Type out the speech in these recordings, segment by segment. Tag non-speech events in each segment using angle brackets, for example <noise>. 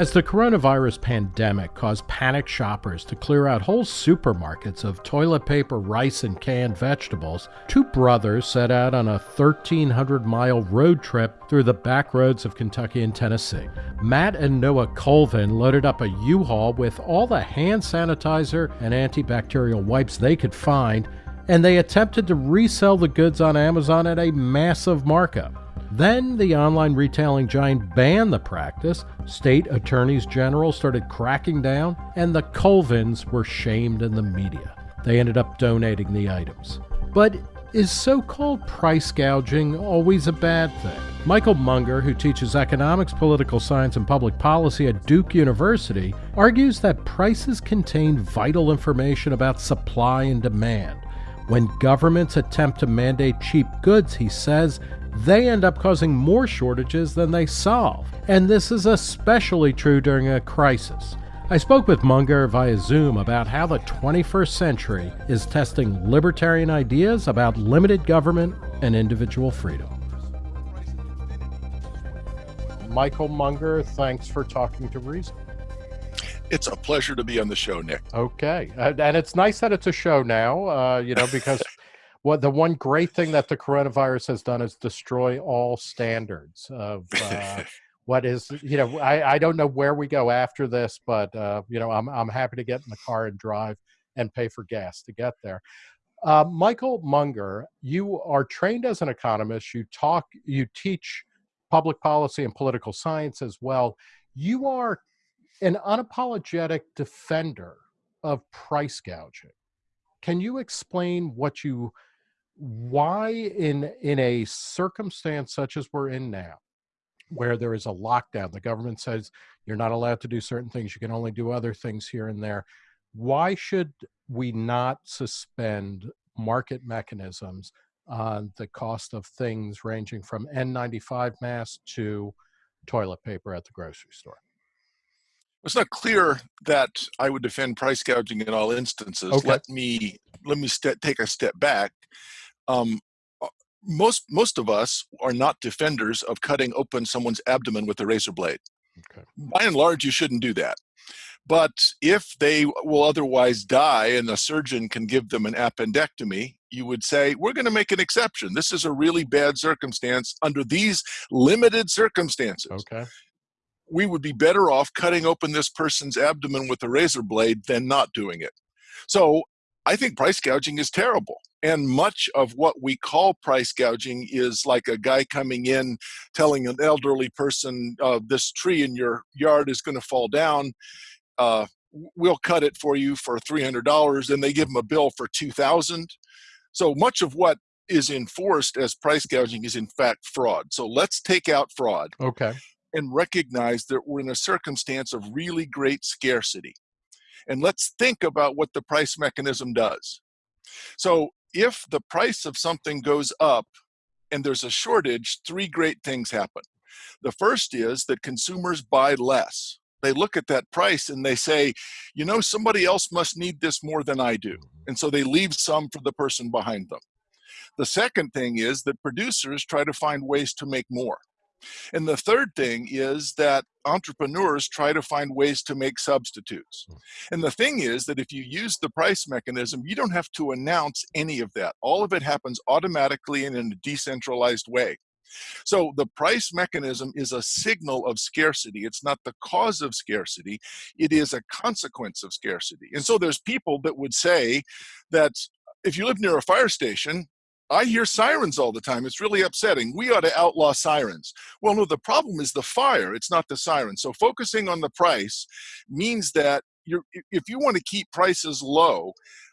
As the coronavirus pandemic caused panic shoppers to clear out whole supermarkets of toilet paper, rice, and canned vegetables, two brothers set out on a 1,300 mile road trip through the back roads of Kentucky and Tennessee. Matt and Noah Colvin loaded up a U Haul with all the hand sanitizer and antibacterial wipes they could find, and they attempted to resell the goods on Amazon at a massive markup. Then the online retailing giant banned the practice, state attorneys general started cracking down, and the Colvins were shamed in the media. They ended up donating the items. But is so called price gouging always a bad thing? Michael Munger, who teaches economics, political science, and public policy at Duke University, argues that prices contain vital information about supply and demand. When governments attempt to mandate cheap goods, he says, they end up causing more shortages than they solve. And this is especially true during a crisis. I spoke with Munger via Zoom about how the 21st century is testing libertarian ideas about limited government and individual freedom. Michael Munger, thanks for talking to Reason. It's a pleasure to be on the show, Nick. Okay, and it's nice that it's a show now, uh, you know, because <laughs> what the one great thing that the coronavirus has done is destroy all standards of uh, <laughs> what is you know I, I don't know where we go after this but uh, you know I'm, I'm happy to get in the car and drive and pay for gas to get there. Uh, michael munger you are trained as an economist. You talk you teach public policy and political science as well. You are an unapologetic defender of price gouging. Can you explain what you why in in a circumstance such as we're in now where there is a lockdown the government says you're not allowed to do certain things you can only do other things here and there why should we not suspend market mechanisms on the cost of things ranging from n95 masks to toilet paper at the grocery store it's not clear that I would defend price gouging in all instances. Okay. Let me let me take a step back um, uh, most most of us are not defenders of cutting open someone's abdomen with a razor blade. Okay. By and large, you shouldn't do that. But if they will otherwise die and the surgeon can give them an appendectomy, you would say, we're going to make an exception. This is a really bad circumstance under these limited circumstances. Okay. We would be better off cutting open this person's abdomen with a razor blade than not doing it. So I think price gouging is terrible. And much of what we call price gouging is like a guy coming in telling an elderly person, uh, this tree in your yard is going to fall down. Uh, we'll cut it for you for $300 and they give them a bill for 2000 so much of what is enforced as price gouging is in fact fraud so let's take out fraud okay and recognize that we're in a circumstance of really great scarcity and let's think about what the price mechanism does. So if the price of something goes up and there's a shortage, three great things happen. The first is that consumers buy less. They look at that price and they say, you know, somebody else must need this more than I do. Mm-hmm. And so they leave some for the person behind them. The second thing is that producers try to find ways to make more. And the third thing is that entrepreneurs try to find ways to make substitutes. Hmm. And the thing is that if you use the price mechanism, you don't have to announce any of that. All of it happens automatically and in a decentralized way. So the price mechanism is a signal of scarcity. It's not the cause of scarcity. It is a consequence of scarcity. And so there's people that would say that if you live near a fire station, I hear sirens all the time. It's really upsetting. We ought to outlaw sirens. Well, no, the problem is the fire. It's not the siren. So focusing on the price means that you're, if you want to keep prices low,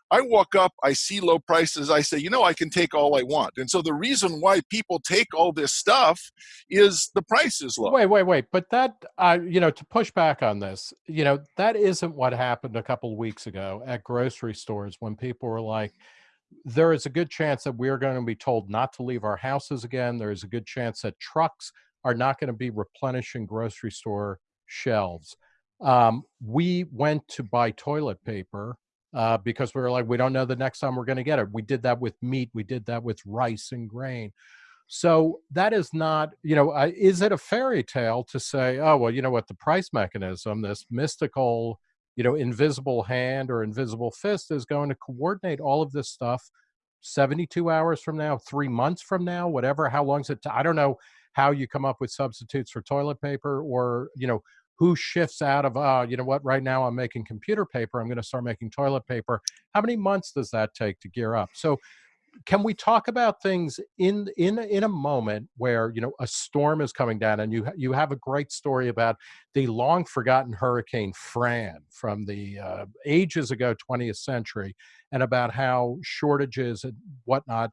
I walk up, I see low prices, I say, you know, I can take all I want. And so the reason why people take all this stuff is the price is low. Wait, wait, wait. But that, uh, you know, to push back on this, you know, that isn't what happened a couple weeks ago at grocery stores when people were like, there is a good chance that we're going to be told not to leave our houses again. There is a good chance that trucks are not going to be replenishing grocery store shelves. Um, we went to buy toilet paper uh, because we were like, we don't know the next time we're going to get it. We did that with meat. We did that with rice and grain. So that is not, you know, uh, is it a fairy tale to say, oh, well, you know what, the price mechanism, this mystical, you know, invisible hand or invisible fist is going to coordinate all of this stuff 72 hours from now, three months from now, whatever, how long's it? I don't know how you come up with substitutes for toilet paper or, you know, who shifts out of, uh, you know what, right now I'm making computer paper, I'm going to start making toilet paper. How many months does that take to gear up? So can we talk about things in in in a moment where you know a storm is coming down and you you have a great story about the long forgotten hurricane Fran from the uh, ages ago 20th century and about how shortages and whatnot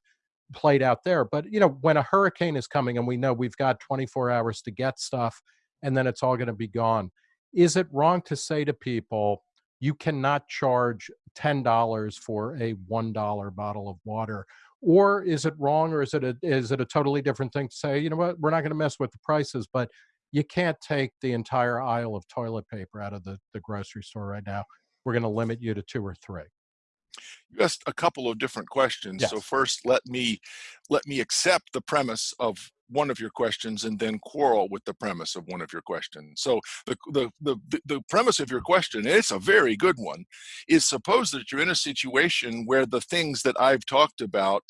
played out there. But you know when a hurricane is coming and we know we've got 24 hours to get stuff and then it's all going to be gone is it wrong to say to people you cannot charge $10 for a $1 bottle of water or is it wrong or is it a is it a totally different thing to say you know what? We're not going to mess with the prices but you can't take the entire aisle of toilet paper out of the, the grocery store right now. We're going to limit you to two or three. You asked a couple of different questions so first let me let me accept the premise of one of your questions and then quarrel with the premise of one of your questions. So the, the, the, the premise of your question, it's a very good one, is suppose that you're in a situation where the things that I've talked about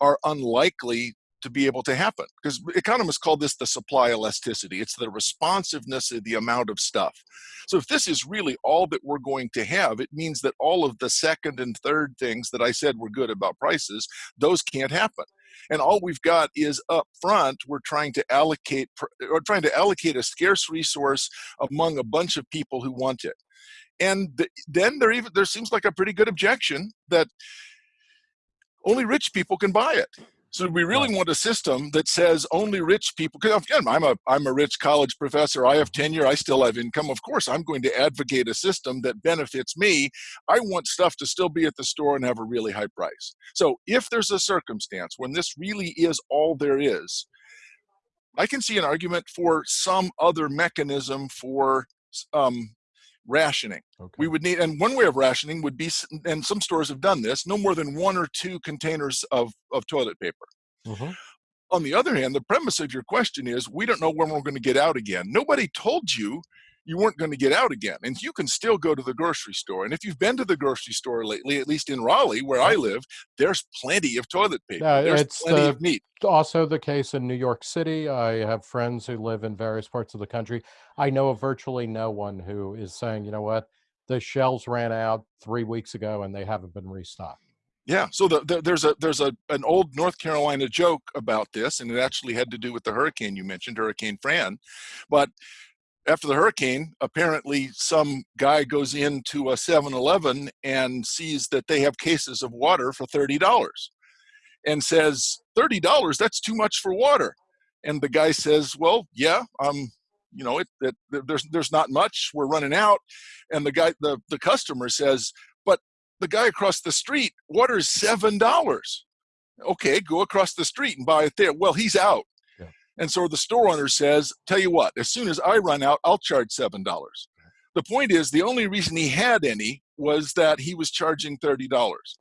are unlikely to be able to happen because economists call this the supply elasticity. It's the responsiveness of the amount of stuff. So if this is really all that we're going to have it means that all of the second and third things that i said were good about prices those can't happen. And all we've got is up front we're trying to allocate or trying to allocate a scarce resource among a bunch of people who want it. And th then there even there seems like a pretty good objection that only rich people can buy it so we really want a system that says only rich people. Because again, I'm a I'm a rich college professor. I have tenure. I still have income. Of course, I'm going to advocate a system that benefits me. I want stuff to still be at the store and have a really high price. So if there's a circumstance when this really is all there is, I can see an argument for some other mechanism for um, rationing. okay We would need, and one way of rationing would be, and some stores have done this, no more than one or two containers of, of toilet paper. hmm On the other hand, the premise of your question is we don't know when we're going to get out again. Nobody told you you weren't going to get out again. And you can still go to the grocery store. And if you've been to the grocery store lately, at least in Raleigh, where I live, there's plenty of toilet paper. There's it's plenty the of meat. also the case in New York City. I have friends who live in various parts of the country. I know of virtually no one who is saying, you know what, the shelves ran out three weeks ago and they haven't been restocked. Yeah, so the, the, there's a there's a an old North Carolina joke about this, and it actually had to do with the hurricane you mentioned, Hurricane Fran. But after the hurricane, apparently some guy goes into a 7-Eleven and sees that they have cases of water for $30 and says, $30, that's too much for water. And the guy says, well, yeah, um, you know, it, it, there's, there's not much, we're running out. And the guy, the, the customer says, but the guy across the street, water is $7. Okay, go across the street and buy it there. Well, he's out. And so the store owner says, tell you what, as soon as I run out, I'll charge $7. The point is, the only reason he had any was that he was charging $30.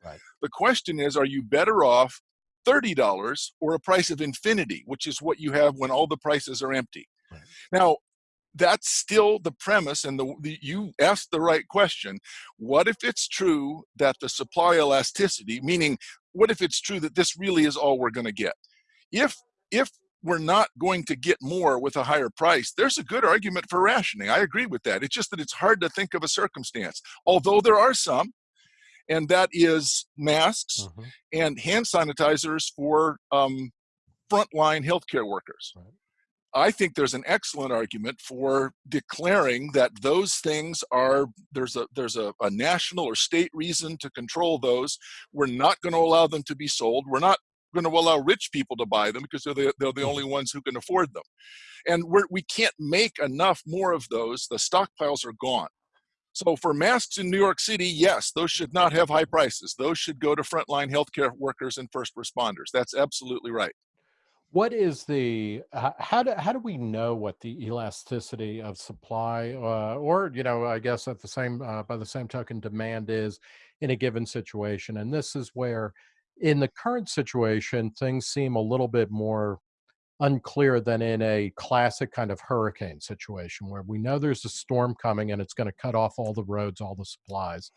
Right. The question is, are you better off $30 or a price of infinity, which is what you have when all the prices are empty? Right. Now, that's still the premise, and the, the, you asked the right question. What if it's true that the supply elasticity, meaning, what if it's true that this really is all we're going to get? If if we're not going to get more with a higher price, there's a good argument for rationing. I agree with that. It's just that it's hard to think of a circumstance, although there are some, and that is masks hmm and hand sanitizers for um, frontline healthcare workers. Right. I think there's an excellent argument for declaring that those things are there's a there's a, a national or state reason to control those. We're not going to allow them to be sold. We're not going to allow rich people to buy them because they're the, they're the only ones who can afford them. And we're, we can't make enough more of those. The stockpiles are gone. So for masks in New York City, yes, those should not have high prices. Those should go to frontline healthcare workers and first responders. That's absolutely right. What is the how do how do we know what the elasticity of supply uh, or you know I guess at the same uh, by the same token demand is in a given situation and this is where in the current situation things seem a little bit more unclear than in a classic kind of hurricane situation where we know there's a storm coming and it's going to cut off all the roads, all the supplies.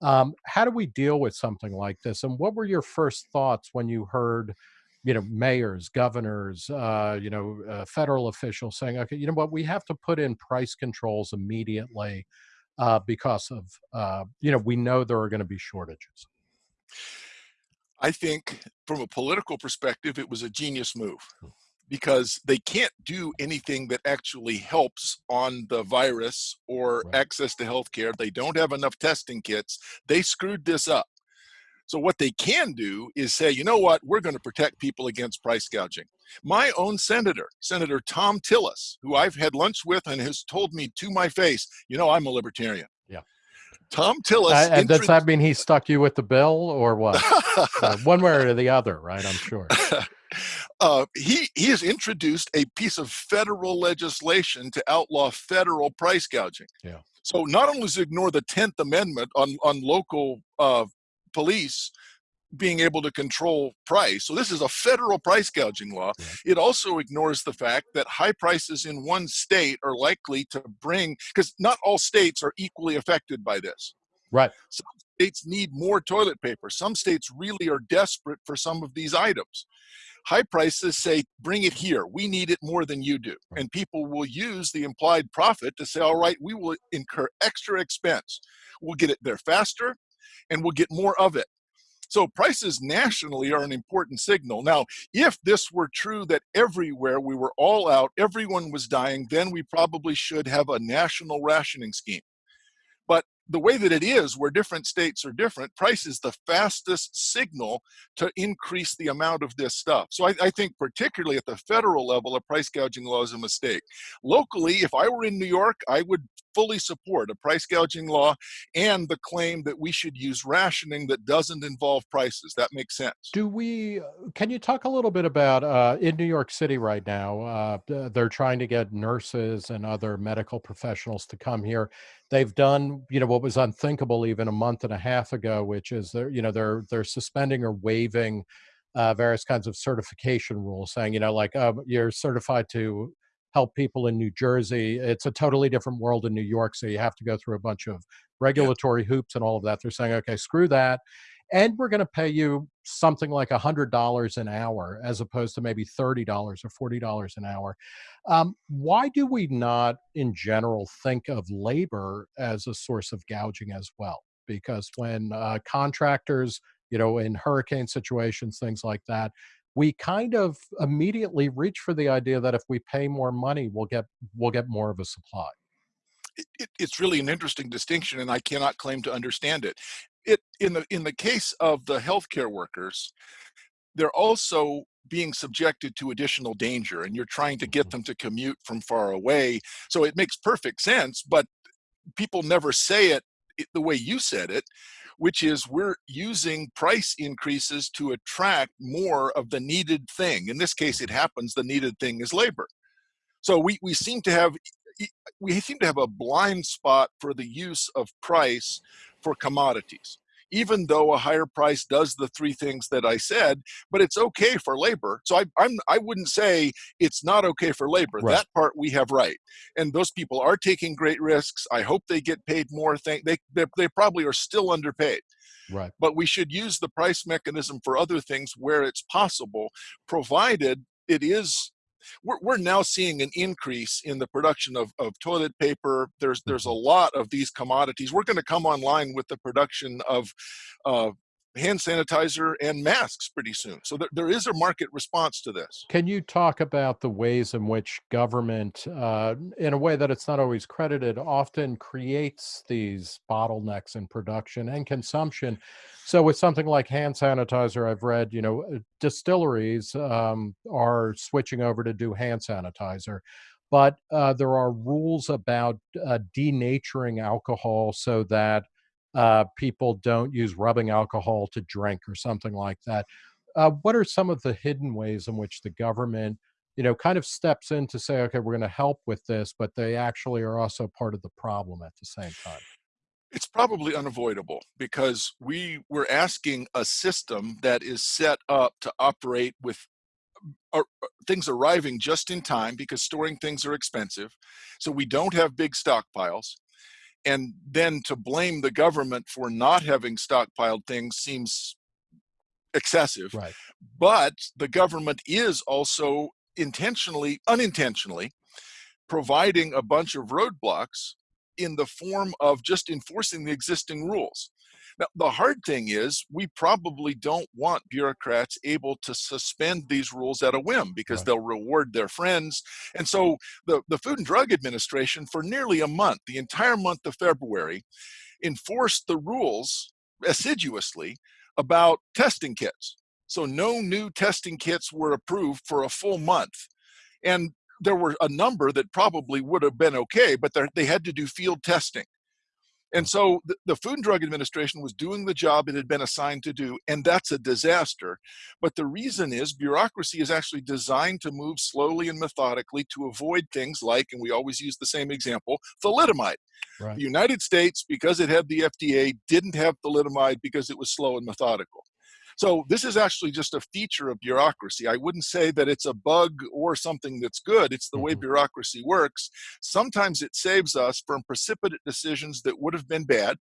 Um, how do we deal with something like this? And what were your first thoughts when you heard, you know, mayors, governors, uh, you know, uh, federal officials saying, okay, you know what, we have to put in price controls immediately uh, because of, uh, you know, we know there are going to be shortages. I think from a political perspective, it was a genius move Hmm. because they can't do anything that actually helps on the virus or Right. access to healthcare. They don't have enough testing kits. They screwed this up. So what they can do is say, you know what, we're going to protect people against price gouging. My own senator, Senator Thom Tillis, who I've had lunch with and has told me to my face, you know, I'm a libertarian. Thom Tillis. and does that mean he stuck you with the bill or what? <laughs> Uh, one way or the other, right? I'm sure. <laughs> uh, he he has introduced a piece of federal legislation to outlaw federal price gouging. Yeah. So not only does it ignore the Tenth Amendment on on local uh, police being able to control price. So this is a federal price gouging law. It also ignores the fact that high prices in one state are likely to bring because not all states are equally affected by this Right. Some states need more toilet paper. Some states really are desperate for some of these items. High prices say, bring it here. We need it more than you do. And people will use the implied profit to say, all right, we will incur extra expense. We'll get it there faster and we'll get more of it. So prices nationally are an important signal. Now, if this were true that everywhere we were all out, everyone was dying, then we probably should have a national rationing scheme. The way that it is, where different states are different, price is the fastest signal to increase the amount of this stuff. So I, I, think, particularly at the federal level, a price gouging law is a mistake. Locally, if I were in New York, I would fully support a price gouging law and the claim that we should use rationing that doesn't involve prices. That makes sense. Do we, uh, can you talk a little bit about uh, in New York City right now? Uh, they're trying to get nurses and other medical professionals to come here. They've done, you know, what was unthinkable even a month and a half ago, which is they're, you know, they're they're suspending or waiving uh, various kinds of certification rules, saying, you know, like um, you're certified to help people in New Jersey. It's a totally different world in New York, so you have to go through a bunch of regulatory yeah. hoops and all of that. They're saying, okay, screw that and we're going to pay you something like $100 an hour as opposed to maybe $30 or $40 an hour. Um, why do we not, in general, think of labor as a source of gouging as well? Because when uh, contractors, you know, in hurricane situations, things like that, we kind of immediately reach for the idea that if we pay more money, we'll get we'll get more of a supply. It, it, it's really an interesting distinction, and I cannot claim to understand it it in the in the case of the healthcare workers, they're also being subjected to additional danger and you're trying to get mm-hmm. them to commute from far away. So it makes perfect sense, but people never say it the way you said it, which is we're using price increases to attract more of the needed thing. In this case, it happens the needed thing is labor. So we, we seem to have we seem to have a blind spot for the use of price for commodities even though a higher price does the three things that I said, but it's okay for labor. So I, I'm I wouldn't say it's not okay for labor. Right. That part we have right, and those people are taking great risks. I hope they get paid more. Thing they they, they probably are still underpaid. Right. But we should use the price mechanism for other things where it's possible, provided it is we're, we're now seeing an increase in the production of, of toilet paper. There's there's a lot of these commodities. We're going to come online with the production of uh, hand sanitizer and masks pretty soon. So there, there is a market response to this. Can you talk about the ways in which government, uh, in a way that it's not always credited, often creates these bottlenecks in production and consumption? So with something like hand sanitizer, I've read, you know, uh, distilleries um, are switching over to do hand sanitizer. But uh, there are rules about uh, denaturing alcohol so that uh, people don't use rubbing alcohol to drink or something like that. Uh, what are some of the hidden ways in which the government, you know, kind of steps in to say, okay, we're going to help with this, but they actually are also part of the problem at the same time? It's probably unavoidable because we were asking a system that is set up to operate with are, things arriving just in time because storing things are expensive. So we don't have big stockpiles. And then to blame the government for not having stockpiled things seems excessive. Right. But the government is also intentionally, unintentionally, providing a bunch of roadblocks in the form of just enforcing the existing rules. Now, the hard thing is, we probably don't want bureaucrats able to suspend these rules at a whim because right. they'll reward their friends. And so, the, the Food and Drug Administration, for nearly a month, the entire month of February, enforced the rules assiduously about testing kits. So, no new testing kits were approved for a full month. And there were a number that probably would have been okay, but they had to do field testing. And so the, the, Food and Drug Administration was doing the job it had been assigned to do, and that's a disaster. But the reason is bureaucracy is actually designed to move slowly and methodically to avoid things like, and we always use the same example, thalidomide. Right. The United States, because it had the FDA, didn't have thalidomide because it was slow and methodical. So this is actually just a feature of bureaucracy. I wouldn't say that it's a bug or something that's good. It's the mm-hmm. way bureaucracy works. Sometimes it saves us from precipitate decisions that would have been bad.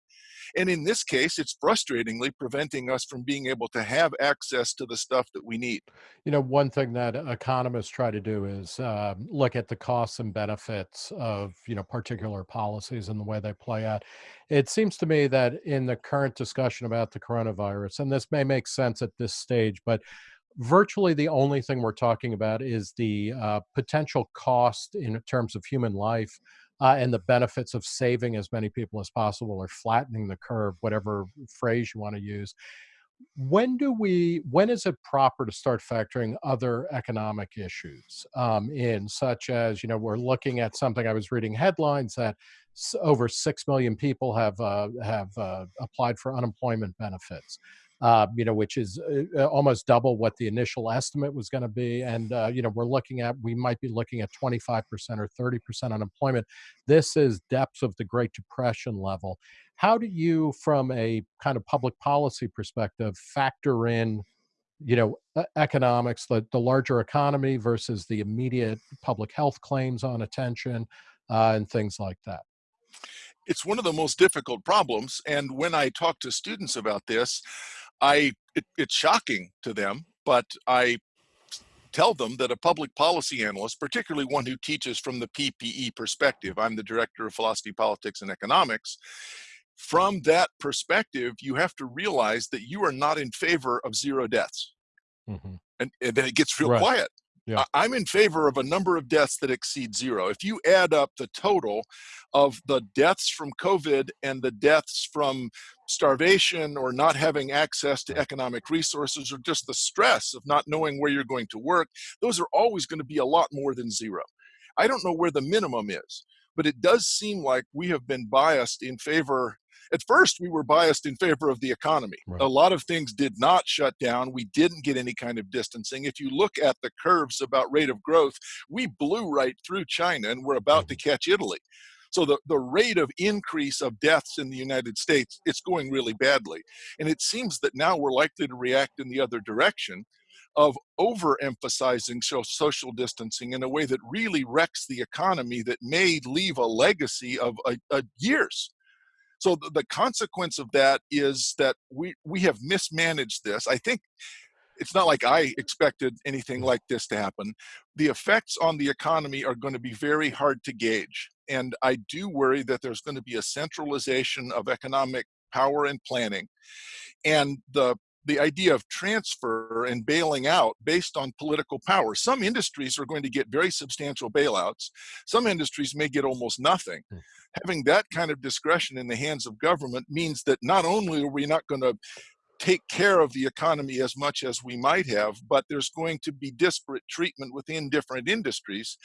And in this case, it's frustratingly preventing us from being able to have access to the stuff that we need. You know, one thing that economists try to do is uh, look at the costs and benefits of, you know, particular policies and the way they play out. It seems to me that in the current discussion about the coronavirus, and this may make sense at this stage, but virtually the only thing we're talking about is the uh, potential cost in terms of human life uh, and the benefits of saving as many people as possible or flattening the curve, whatever phrase you want to use. When do we, when is it proper to start factoring other economic issues um, in, such as, you know, we're looking at something, I was reading headlines that over 6 million people have, uh, have uh, applied for unemployment benefits uh, you know, which is uh, uh, almost double what the initial estimate was going to be. And, uh, you know, we're looking at, we might be looking at 25% or 30% unemployment. This is depths of the Great Depression level. How do you, from a kind of public policy perspective, factor in you know economics the, the larger economy versus the immediate public health claims on attention uh, and things like that it's one of the most difficult problems and when i talk to students about this I it, it's shocking to them, but I tell them that a public policy analyst, particularly one who teaches from the PPE perspective, I'm the director of philosophy, politics, and economics. From that perspective, you have to realize that you are not in favor of zero deaths. Mm-hmm. And, and, then it gets real right. quiet. Yeah. I'm in favor of a number of deaths that exceed zero. If you add up the total of the deaths from COVID and the deaths from starvation or not having access to economic resources or just the stress of not knowing where you're going to work, those are always going to be a lot more than zero. I don't know where the minimum is, but it does seem like we have been biased in favor at first we were biased in favor of the economy. Right. A lot of things did not shut down. We didn't get any kind of distancing. If you look at the curves about rate of growth, we blew right through China and we're about mm-hmm. to catch Italy. So the, the rate of increase of deaths in the United States, it's going really badly. And it seems that now we're likely to react in the other direction of overemphasizing social distancing in a way that really wrecks the economy that may leave a legacy of a, a years so the, the consequence of that is that we we have mismanaged this. I think it's not like I expected anything like this to happen. The effects on the economy are going to be very hard to gauge. And I do worry that there's going to be a centralization of economic power and planning. And the the idea of transfer and bailing out based on political power. Some industries are going to get very substantial bailouts. Some industries may get almost nothing. Hmm. Having that kind of discretion in the hands of government means that not only are we not going to take care of the economy as much as we might have, but there's going to be disparate treatment within different industries.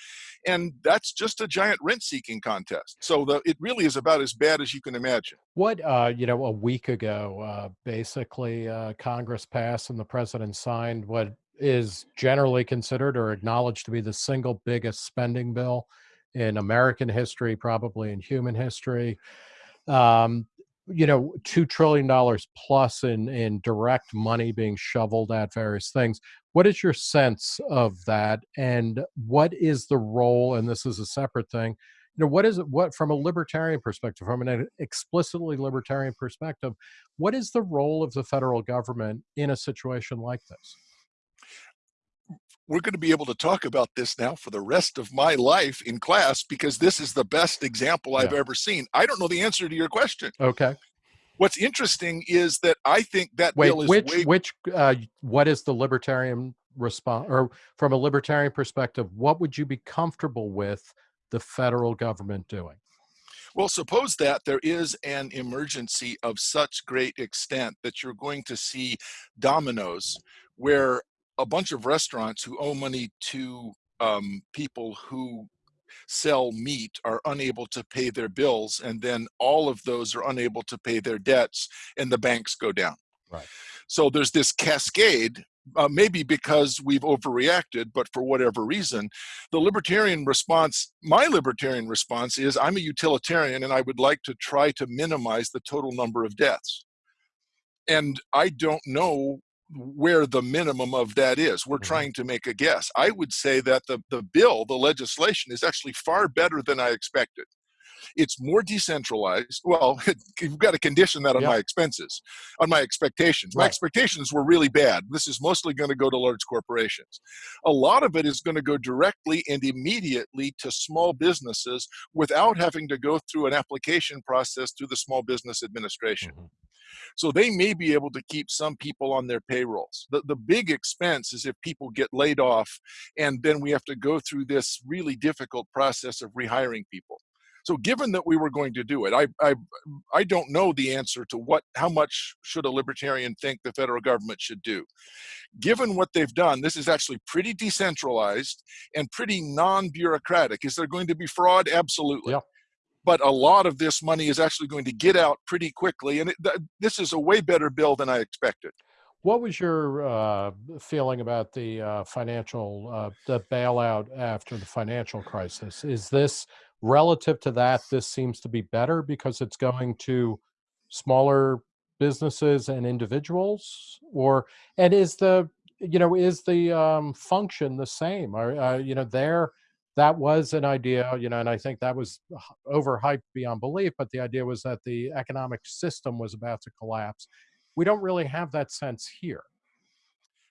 And that's just a giant rent seeking contest. So the, it really is about as bad as you can imagine. What, uh, you know, a week ago, uh, basically, uh, Congress passed and the president signed what is generally considered or acknowledged to be the single biggest spending bill in American history, probably in human history. Um, you know, $2 trillion plus in, in direct money being shoveled at various things. What is your sense of that? And what is the role, and this is a separate thing, you know, what is it, what, from a libertarian perspective, from an explicitly libertarian perspective, what is the role of the federal government in a situation like this? We're going to be able to talk about this now for the rest of my life in class because this is the best example I've ever seen. I don't know the answer to your question. Okay. What's interesting is that I think that Wait, bill is which way- which uh, what is the libertarian response, or from a libertarian perspective, what would you be comfortable with the federal government doing? Well, suppose that there is an emergency of such great extent that you're going to see dominoes where a bunch of restaurants who owe money to um, people who sell meat are unable to pay their bills and then all of those are unable to pay their debts and the banks go down. Right. So there's this cascade uh, maybe because we've overreacted but for whatever reason the libertarian response my libertarian response is i'm a utilitarian and i would like to try to minimize the total number of deaths. And i don't know where the minimum of that is. We're mm-hmm. trying to make a guess. I would say that the, the bill, the legislation, is actually far better than I expected. It's more decentralized. Well, <laughs> you've got to condition that on my expenses, on my expectations. My expectations were really bad. This is mostly going to go to large corporations. A lot of it is going to go directly and immediately to small businesses without having to go through an application process through the Small Business Administration. Mm-hmm. So they may be able to keep some people on their payrolls. The, the big expense is if people get laid off and then we have to go through this really difficult process of rehiring people. So given that we were going to do it, I, I, I don't know the answer to what, how much should a libertarian think the federal government should do. Given what they've done, this is actually pretty decentralized and pretty non-bureaucratic. Is there going to be fraud? Absolutely. Yeah but a lot of this money is actually going to get out pretty quickly. And it, th this is a way better bill than I expected. What was your uh, feeling about the uh, financial, uh, the bailout after the financial crisis? Is this relative to that? This seems to be better because it's going to smaller businesses and individuals, or and is the you know is the um, function the same? Are uh, you know there that was an idea, you know, and I think that was overhyped beyond belief, but the idea was that the economic system was about to collapse. We don't really have that sense here.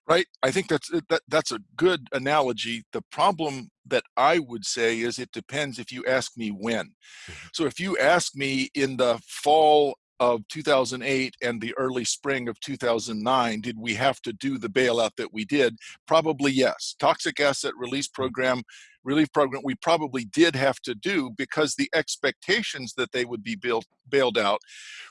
Right. I think that's uh, that, that's a good analogy. The problem that I would say is it depends if you ask me when. Mm-hmm. So if you ask me in the fall of 2008 and the early spring of 2009, did we have to do the bailout that we did? Probably yes. Toxic asset release mm. program, relief program, we probably did have to do because the expectations that they would be built, bailed out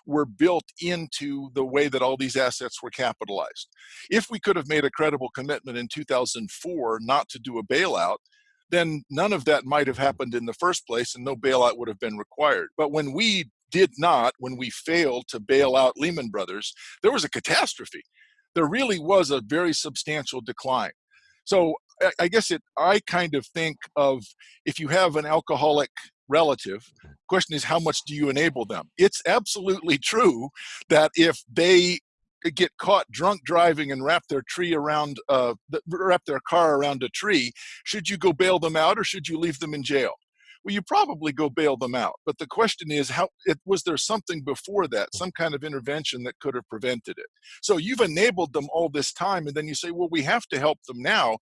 were built into the way that all these assets were capitalized. If we could have made a credible commitment in 2004 not to do a bailout, then none of that might have happened in the first place and no bailout would have been required. But when we did not, when we failed to bail out Lehman Brothers, there was a catastrophe. There really was a very substantial decline. So I guess it, I kind of think of if you have an alcoholic relative, question is how much do you enable them? It's absolutely true that if they get caught drunk driving and wrap their tree around uh, wrap their car around a tree should you go bail them out or should you leave them in jail well, you probably go bail them out. But the question is, how it, was there something before that, mm. some kind of intervention that could have prevented it? So you've enabled them all this time, and then you say, well, we have to help them now.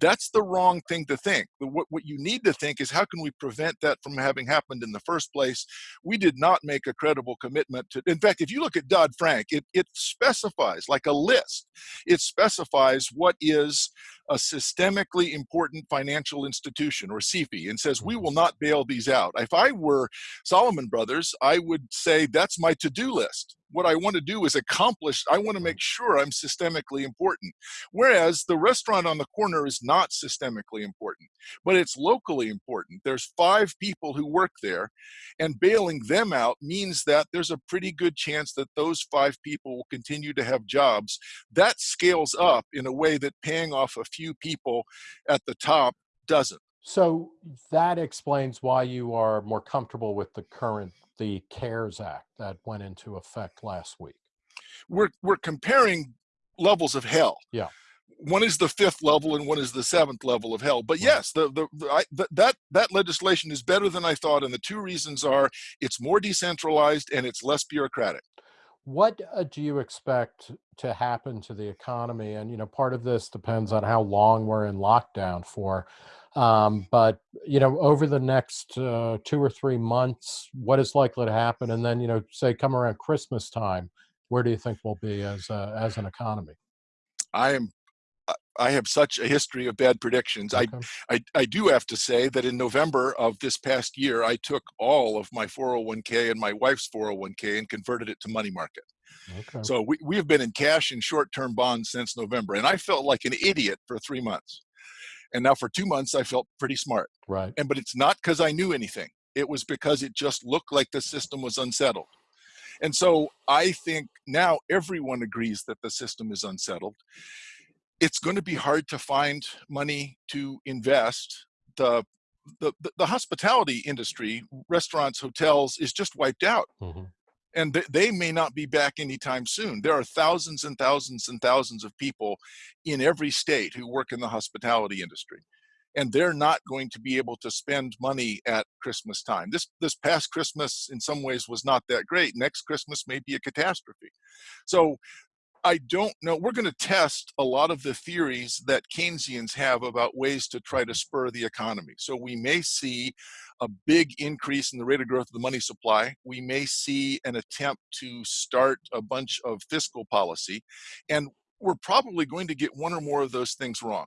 That's the wrong thing to think. What, what you need to think is, how can we prevent that from having happened in the first place? We did not make a credible commitment to. In fact, if you look at Dodd Frank, it, it specifies like a list. It specifies what is a systemically important financial institution or SIFI and says, we mm-hmm. will not bail these out. If I were Salomon Brothers, I would say that's my to-do list what I want to do is accomplish, I want to make sure I'm systemically important. Whereas the restaurant on the corner is not systemically important, but it's locally important. There's five people who work there, and bailing them out means that there's a pretty good chance that those five people will continue to have jobs. That scales up in a way that paying off a few people at the top doesn't. So that explains why you are more comfortable with the current the CARES Act that went into effect last week? We're, we're comparing levels of hell. Yeah. One is the fifth level and one is the seventh level of hell. But yes, the, the, the, I, the, that that legislation is better than I thought, and the two reasons are it's more decentralized and it's less bureaucratic. What uh, do you expect to happen to the economy? And you know, part of this depends on how long we're in lockdown for. Um, but you know, over the next uh, two or three months, what is likely to happen? And then you know, say come around Christmas time, where do you think we'll be as a, as an economy? I am I have such a history of bad predictions. Okay. I, I, I do have to say that in November of this past year, I took all of my 401k and my wife's 401k and converted it to money market. Okay. So we, we have been in cash and short-term bonds since November, and I felt like an idiot for three months. And now for two months, I felt pretty smart. Right. And but it's not because I knew anything. It was because it just looked like the system was unsettled. And so I think now everyone agrees that the system is unsettled it's going to be hard to find money to invest. The, the, the hospitality industry, restaurants, hotels, is just wiped out. Mm -hmm. And th they may not be back anytime soon. There are thousands and thousands and thousands of people in every state who work in the hospitality industry. And they're not going to be able to spend money at Christmas time. This, this past Christmas, in some ways, was not that great. Next Christmas may be a catastrophe. So I don't know. We're going to test a lot of the theories that Keynesians have about ways to try to spur the economy. So we may see a big increase in the rate of growth of the money supply. We may see an attempt to start a bunch of fiscal policy. And we're probably going to get one or more of those things wrong.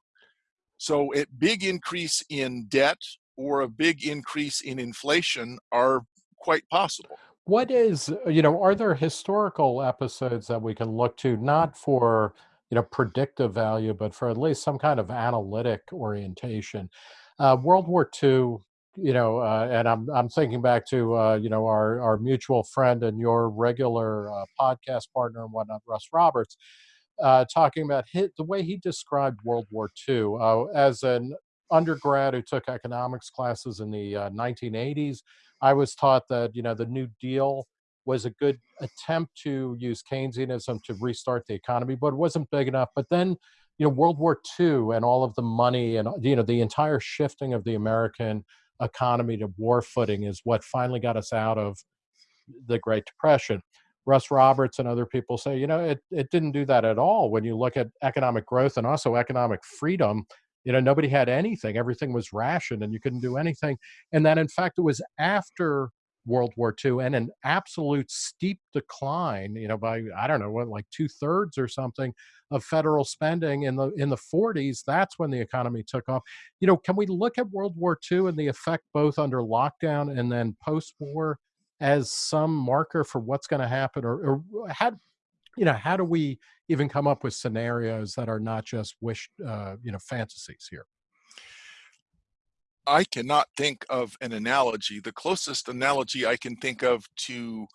So a big increase in debt or a big increase in inflation are quite possible. What is, uh, you know, are there historical episodes that we can look to, not for, you know, predictive value, but for at least some kind of analytic orientation? Uh, World War II, you know, uh, and I'm, I'm thinking back to, uh, you know, our, our mutual friend and your regular uh, podcast partner and whatnot, Russ Roberts, uh, talking about his, the way he described World War II as an undergrad who took economics classes in the uh, 1980s I was taught that, you know, the New Deal was a good attempt to use Keynesianism to restart the economy, but it wasn't big enough. But then, you know, World War II and all of the money and, you know, the entire shifting of the American economy to war footing is what finally got us out of the Great Depression. Russ Roberts and other people say, you know, it, it didn't do that at all. When you look at economic growth and also economic freedom, you know nobody had anything everything was rationed and you couldn't do anything. And that in fact it was after world war ii and an absolute steep decline you know by i don't know what like two-thirds or something of federal spending in the in the 40s that's when the economy took off. You know can we look at world war ii and the effect both under lockdown and then post-war as some marker for what's going to happen or, or how you know, how do we even come up with scenarios that are not just wish, uh, you know, fantasies here? I cannot think of an analogy. The closest analogy I can think of to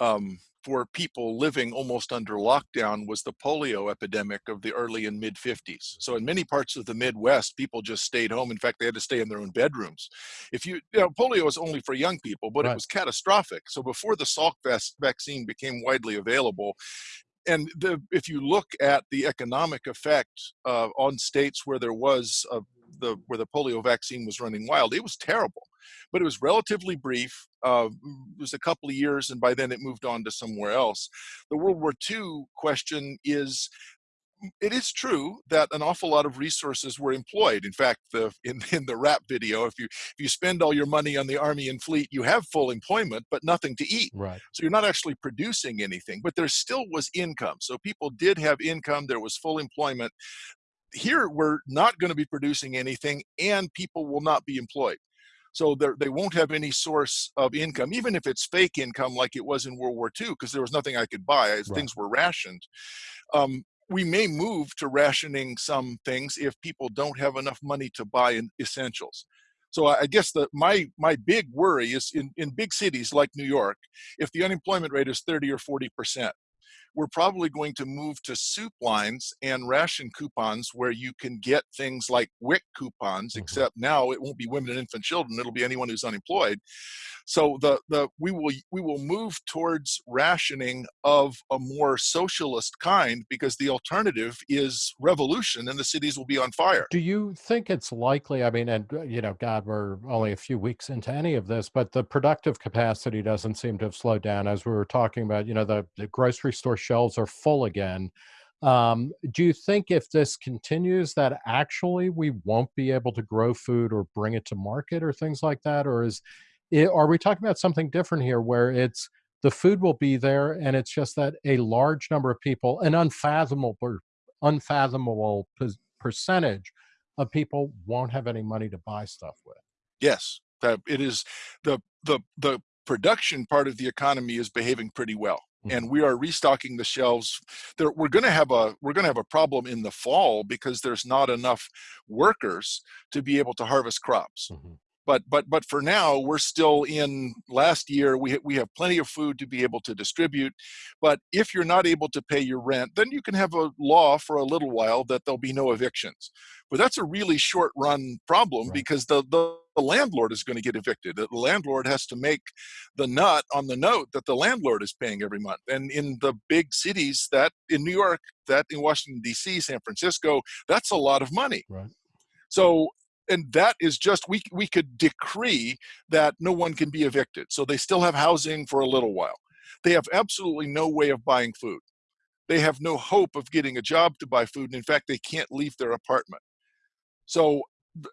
um, for people living almost under lockdown was the polio epidemic of the early and mid 50s. So in many parts of the Midwest, people just stayed home. In fact, they had to stay in their own bedrooms. If you, you know, polio was only for young people, but right. it was catastrophic. So before the Salk vaccine became widely available, and the, if you look at the economic effect uh, on states where there was a, the where the polio vaccine was running wild, it was terrible. But it was relatively brief. Uh, it was a couple of years, and by then it moved on to somewhere else. The World War II question is it is true that an awful lot of resources were employed. In fact, the, <laughs> in, in the rap video, if you if you spend all your money on the army and fleet, you have full employment, but nothing to eat. Right. So you're not actually producing anything, but there still was income. So people did have income. There was full employment. Here, we're not going to be producing anything, and people will not be employed. So they won't have any source of income, even if it's fake income like it was in World War II, because there was nothing I could buy as right. things were rationed. Um, we may move to rationing some things if people don't have enough money to buy essentials. So I guess the my my big worry is in, in big cities like New York, if the unemployment rate is 30 or 40 percent, we're probably going to move to soup lines and ration coupons where you can get things like WIC coupons, mm-hmm. except now it won't be women and infant children, it'll be anyone who's unemployed. So the the we will we will move towards rationing of a more socialist kind because the alternative is revolution and the cities will be on fire. Do you think it's likely? I mean, and uh, you know, God, we're only a few weeks into any of this, but the productive capacity doesn't seem to have slowed down. As we were talking about, you know, the, the grocery store shelves are full again. Um, do you think if this continues that actually we won't be able to grow food or bring it to market or things like that, or is it, are we talking about something different here where it's the food will be there and it's just that a large number of people an unfathomable unfathomable percentage of people won't have any money to buy stuff with yes that it is the the the production part of the economy is behaving pretty well. And we are restocking the shelves there we're going to have a we're going to have a problem in the fall because there's not enough workers to be able to harvest crops. Mm-hmm but but but for now we're still in last year we we have plenty of food to be able to distribute but if you're not able to pay your rent then you can have a law for a little while that there'll be no evictions but that's a really short run problem right. because the, the the landlord is going to get evicted. The landlord has to make the nut on the note that the landlord is paying every month. And in the big cities, that in New York, that in Washington D.C., San Francisco, that's a lot of money. Right. So and that is just we we could decree that no one can be evicted so they still have housing for a little while. They have absolutely no way of buying food. They have no hope of getting a job to buy food and in fact they can't leave their apartment. So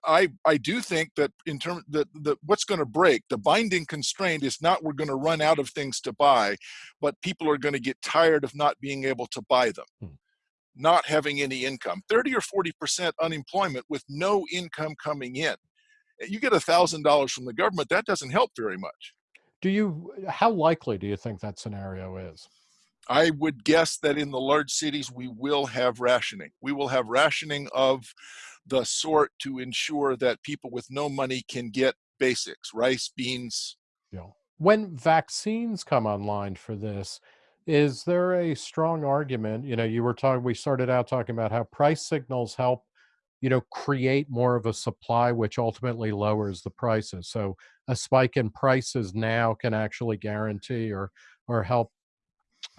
i i do think that in terms that the what's going to break the binding constraint is not we're going to run out of things to buy but people are going to get tired of not being able to buy them. Hmm not having any income 30 or 40% unemployment with no income coming in. Eh, you get a thousand dollars from the government that doesn't help very much. Do you how likely do you think that scenario is? I would guess that in the large cities we will have rationing. We will have rationing of the sort to ensure that people with no money can get basics rice beans. Yeah. When vaccines come online for this is there a strong argument? You know, you were talking, we started out talking about how price signals help, you know, create more of a supply, which ultimately lowers the prices. So a spike in prices now can actually guarantee or or help,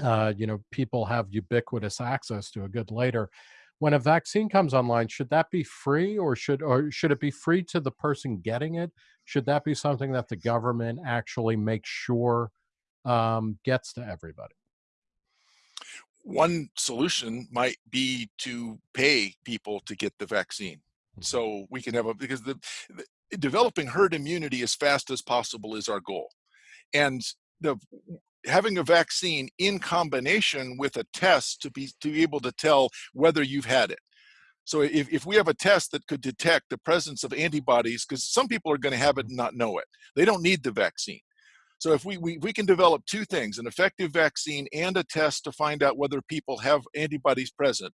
uh, you know, people have ubiquitous access to a good later. When a vaccine comes online, should that be free, or should or should it be free to the person getting it? Should that be something that the government actually makes sure um, gets to everybody? One solution might be to pay people to get the vaccine. Mm-hmm. so we can have a because the, the, developing herd immunity as fast as possible is our goal. And the having a vaccine in combination with a test to be to be able to tell whether you've had it. So if, if we have a test that could detect the presence of antibodies because some people are going to have it and not know it. They don't need the vaccine so if we, we, we can develop two things, an effective vaccine and a test to find out whether people have antibodies present,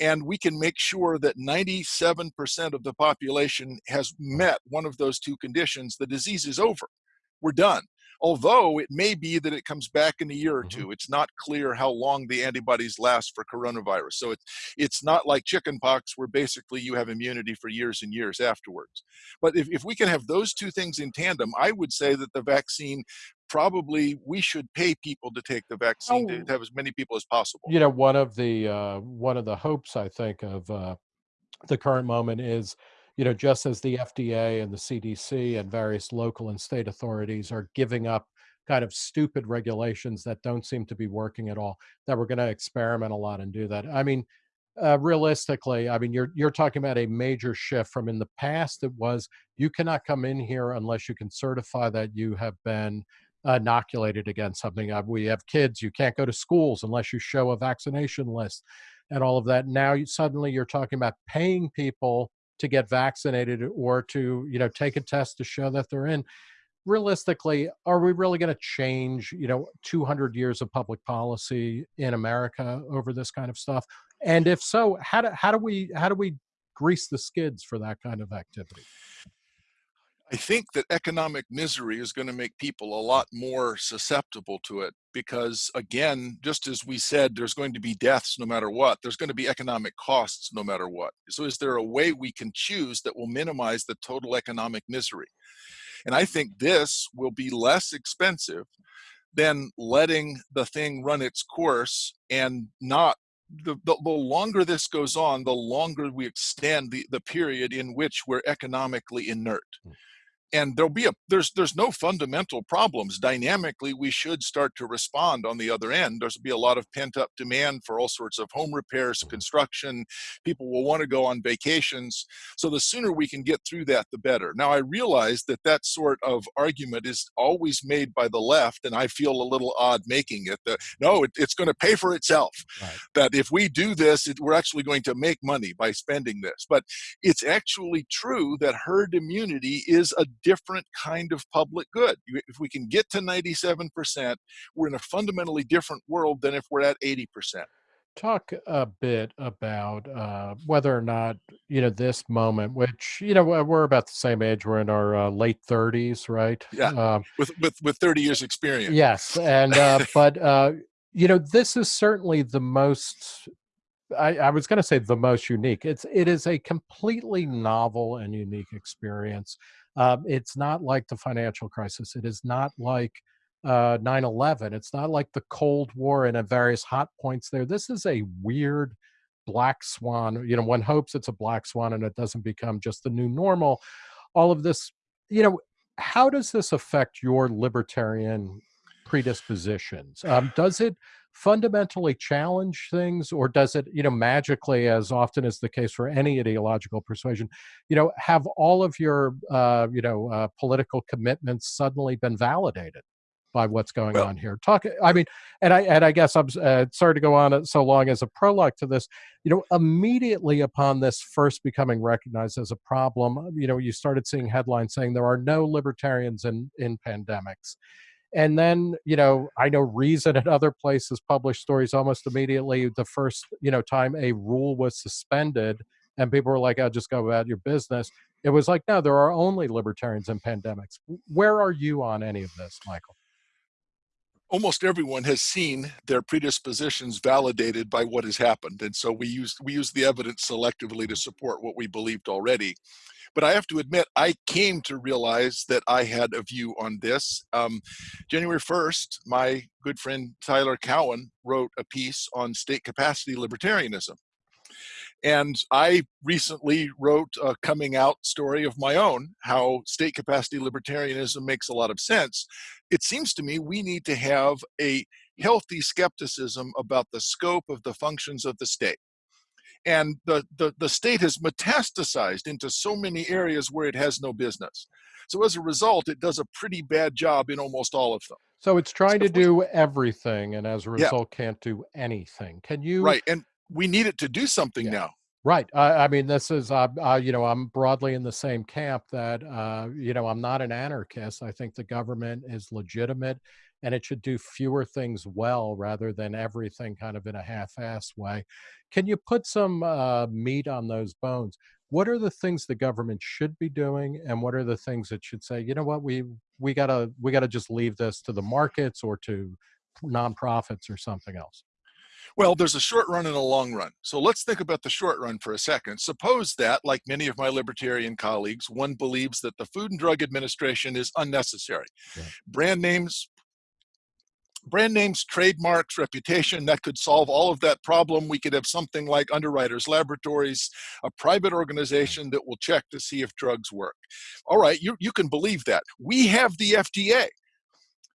and we can make sure that 97% of the population has met one of those two conditions, the disease is over. We're done although it may be that it comes back in a year or mm-hmm. two. It's not clear how long the antibodies last for coronavirus. So it's it's not like chickenpox where basically you have immunity for years and years afterwards. But if, if we can have those two things in tandem, I would say that the vaccine probably we should pay people to take the vaccine oh, to have as many people as possible. You know, one of the uh, one of the hopes I think of uh, the current moment is you know, just as the FDA and the CDC and various local and state authorities are giving up kind of stupid regulations that don't seem to be working at all, that we're going to experiment a lot and do that. I mean, uh, realistically, I mean, you're you're talking about a major shift from in the past. It was you cannot come in here unless you can certify that you have been inoculated against something. Uh, we have kids; you can't go to schools unless you show a vaccination list, and all of that. Now, you, suddenly, you're talking about paying people to get vaccinated or to you know take a test to show that they're in. Realistically are we really going to change you know 200 years of public policy in america over this kind of stuff? And if so how do, how do we how do we grease the skids for that kind of activity I think that economic misery is going to make people a lot more susceptible to it because, again, just as we said, there's going to be deaths no matter what, there's going to be economic costs no matter what. So, is there a way we can choose that will minimize the total economic misery? And I think this will be less expensive than letting the thing run its course and not the, the, the, longer this goes on, the longer we extend the, the period in which we're economically inert. Hmm. And there'll be a there's there's no fundamental problems. Dynamically we should start to respond on the other end. There's be a lot of pent up demand for all sorts of home repairs construction. People will want to go on vacations. So the sooner we can get through that the better. Now i realize that that sort of argument is always made by the left and i feel a little odd making it that no it, it's going to pay for itself. Right. that if we do this it, we're actually going to make money by spending this. But it's actually true that herd immunity is a different kind of public good. If we can get to 97%, we're in a fundamentally different world than if we're at 80%. Talk a bit about uh, whether or not, you know, this moment, which, you know, we're about the same age, we're in our uh, late 30s, right? Yeah, um, with, with, with 30 years experience. Yes, and, uh, but, uh, you know, this is certainly the most I, I, was going to say the most unique. It's it is a completely novel and unique experience. Um, it's not like the financial crisis. It is not like uh, 9/11. It's not like the Cold War and various hot points there. This is a weird black swan. You know, one hopes it's a black swan and it doesn't become just the new normal. All of this, you know, how does this affect your libertarian predispositions? Um, does it fundamentally challenge things or does it you know magically as often is the case for any ideological persuasion you know have all of your uh, you know uh, political commitments suddenly been validated by what's going well, on here? Talk i mean and i and i guess i'm uh, sorry to go on so long as a prologue to this you know immediately upon this first becoming recognized as a problem you know you started seeing headlines saying there are no libertarians in in pandemics and then you know i know reason and other places published stories almost immediately the first you know time a rule was suspended and people were like i'll just go about your business. It was like no there are only libertarians in pandemics. Where are you on any of this michael? Almost everyone has seen their predispositions validated by what has happened and so we use we use the evidence selectively to support what we believed already but I have to admit, I came to realize that I had a view on this. Um, January 1st, my good friend Tyler Cowen wrote a piece on state capacity libertarianism. And I recently wrote a coming out story of my own, how state capacity libertarianism makes a lot of sense. It seems to me we need to have a healthy skepticism about the scope of the functions of the state and the, the, the state has metastasized into so many areas where it has no business. So as a result, it does a pretty bad job in almost all of them. So it's trying to do everything, and as a result, yeah. can't do anything. Can you? Right, and we need it to do something yeah. now. Right. I mean, this is, uh, uh, you know, I'm broadly in the same camp that, uh, you know, I'm not an anarchist. I think the government is legitimate and it should do fewer things well rather than everything kind of in a half-ass way. Can you put some uh, meat on those bones? What are the things the government should be doing, and what are the things that should say, you know what, we we gotta we gotta just leave this to the markets or to nonprofits or something else? Well, there's a short run and a long run. So let's think about the short run for a second. Suppose that, like many of my libertarian colleagues, one believes that the Food and Drug Administration is unnecessary. Yeah. Brand names, brand names, trademarks, reputation, that could solve all of that problem. We could have something like Underwriters Laboratories, a private organization that will check to see if drugs work. All right, you, you can believe that. We have the FDA.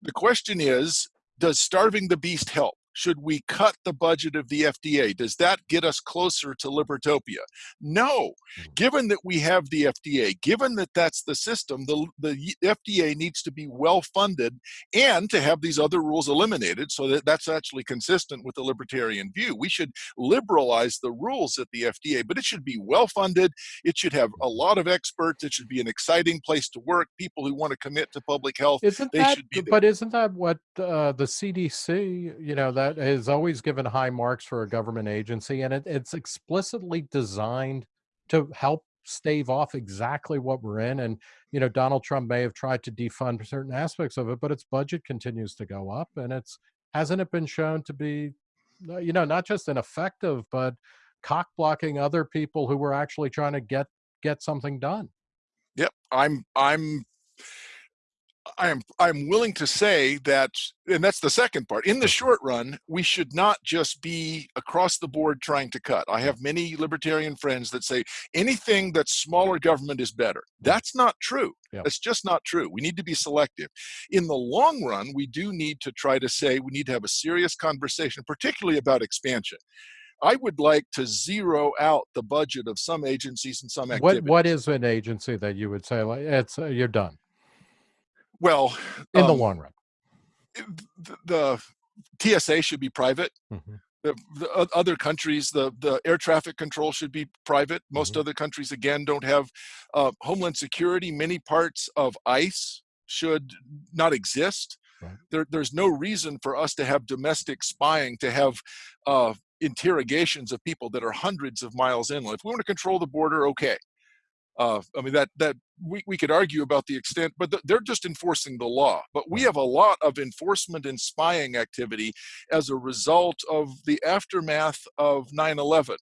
The question is, does starving the beast help? Should we cut the budget of the FDA? Does that get us closer to Libertopia? No. Hmm. Given that we have the FDA, given that that's the system, the, the FDA needs to be well funded and to have these other rules eliminated so that that's actually consistent with the libertarian view. We should liberalize the rules at the FDA, but it should be well funded. It should have a lot of experts. It should be an exciting place to work. People who want to commit to public health, isn't they that, should be there. But isn't that what uh, the CDC, you know, that has always given high marks for a government agency, and it, it's explicitly designed to help stave off exactly what we're in. And, you know, Donald Trump may have tried to defund certain aspects of it, but its budget continues to go up. And it's, hasn't it been shown to be, uh, you know, not just ineffective, but cock blocking other people who were actually trying to get get something done. Yep, I'm I'm I'm I'm willing to say that, and that's the second part. In the short run, we should not just be across the board trying to cut. I have many libertarian friends that say anything that's smaller government is better. That's not true. Yep. That's just not true. We need to be selective. In the long run, we do need to try to say we need to have a serious conversation, particularly about expansion. I would like to zero out the budget of some agencies and some activities. What What is an agency that you would say like it's uh, you're done? Well, in um, the long run, the, the, TSA should be private. Mm-hmm. The, the, other countries, the, the air traffic control should be private. Most mm-hmm. other countries, again, don't have uh, homeland security. Many parts of ICE should not exist. Right. There, there's no reason for us to have domestic spying, to have uh, interrogations of people that are hundreds of miles inland. If we want to control the border, okay. Uh, I mean that that we, we could argue about the extent, but th they're just enforcing the law. But we have a lot of enforcement and spying activity as a result of the aftermath of 9/11,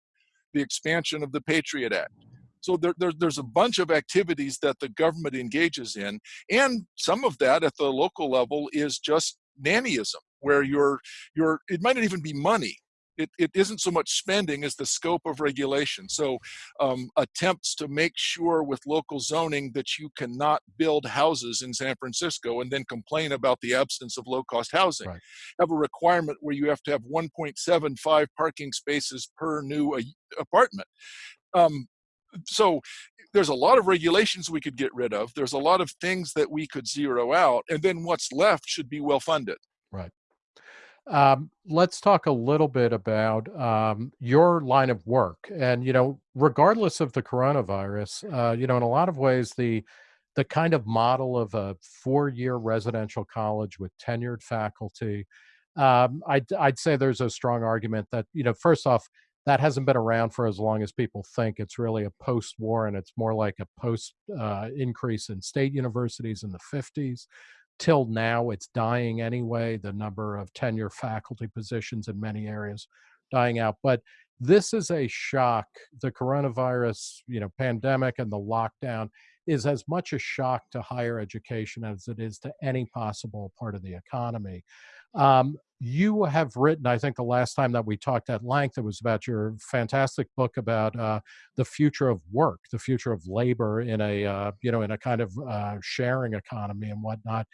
the expansion of the Patriot Act. So there, there, there's a bunch of activities that the government engages in, and some of that at the local level is just nannyism, where you're you're it might not even be money it, it isn't so much spending as the scope of regulation. So um, attempts to make sure with local zoning that you cannot build houses in San Francisco and then complain about the absence of low cost housing. Right. Have a requirement where you have to have 1.75 parking spaces per new uh, apartment. Um, so there's a lot of regulations we could get rid of. There's a lot of things that we could zero out, and then what's left should be well funded. Right. Um, let's talk a little bit about um, your line of work. And, you know, regardless of the coronavirus, uh, you know, in a lot of ways, the the kind of model of a four-year residential college with tenured faculty, um, I'd, I'd say there's a strong argument that, you know, first off, that hasn't been around for as long as people think. It's really a post-war, and it's more like a post uh, increase in state universities in the 50s till now it's dying anyway the number of tenure faculty positions in many areas dying out but this is a shock. The coronavirus you know pandemic and the lockdown is as much a shock to higher education as it is to any possible part of the economy um, you have written, I think the last time that we talked at length, it was about your fantastic book about uh, the future of work, the future of labor in a, uh, you know, in a kind of uh, sharing economy and whatnot.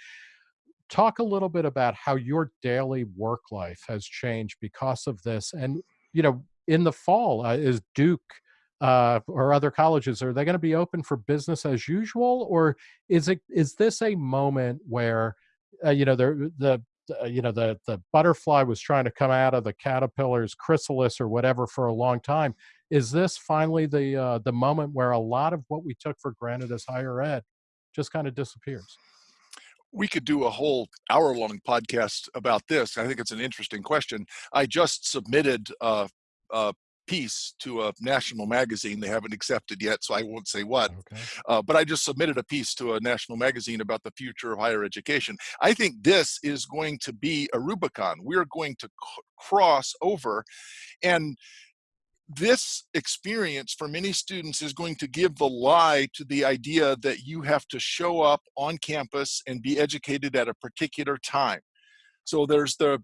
Talk a little bit about how your daily work life has changed because of this. And, you know, in the fall, uh, is Duke uh, or other colleges, are they going to be open for business as usual? Or is it, is this a moment where, uh, you know, the, the uh, you know the the butterfly was trying to come out of the caterpillar's chrysalis or whatever for a long time? Is this finally the uh, the moment where a lot of what we took for granted as higher ed just kind of disappears? We could do a whole hour long podcast about this. I think it's an interesting question. I just submitted a piece to a national magazine. They haven't accepted yet, so I won't say what. Okay. Uh, but I just submitted a piece to a national magazine about the future of higher education. I think this is going to be a Rubicon. We're going to cross over and this experience for many students is going to give the lie to the idea that you have to show up on campus and be educated at a particular time. So there's the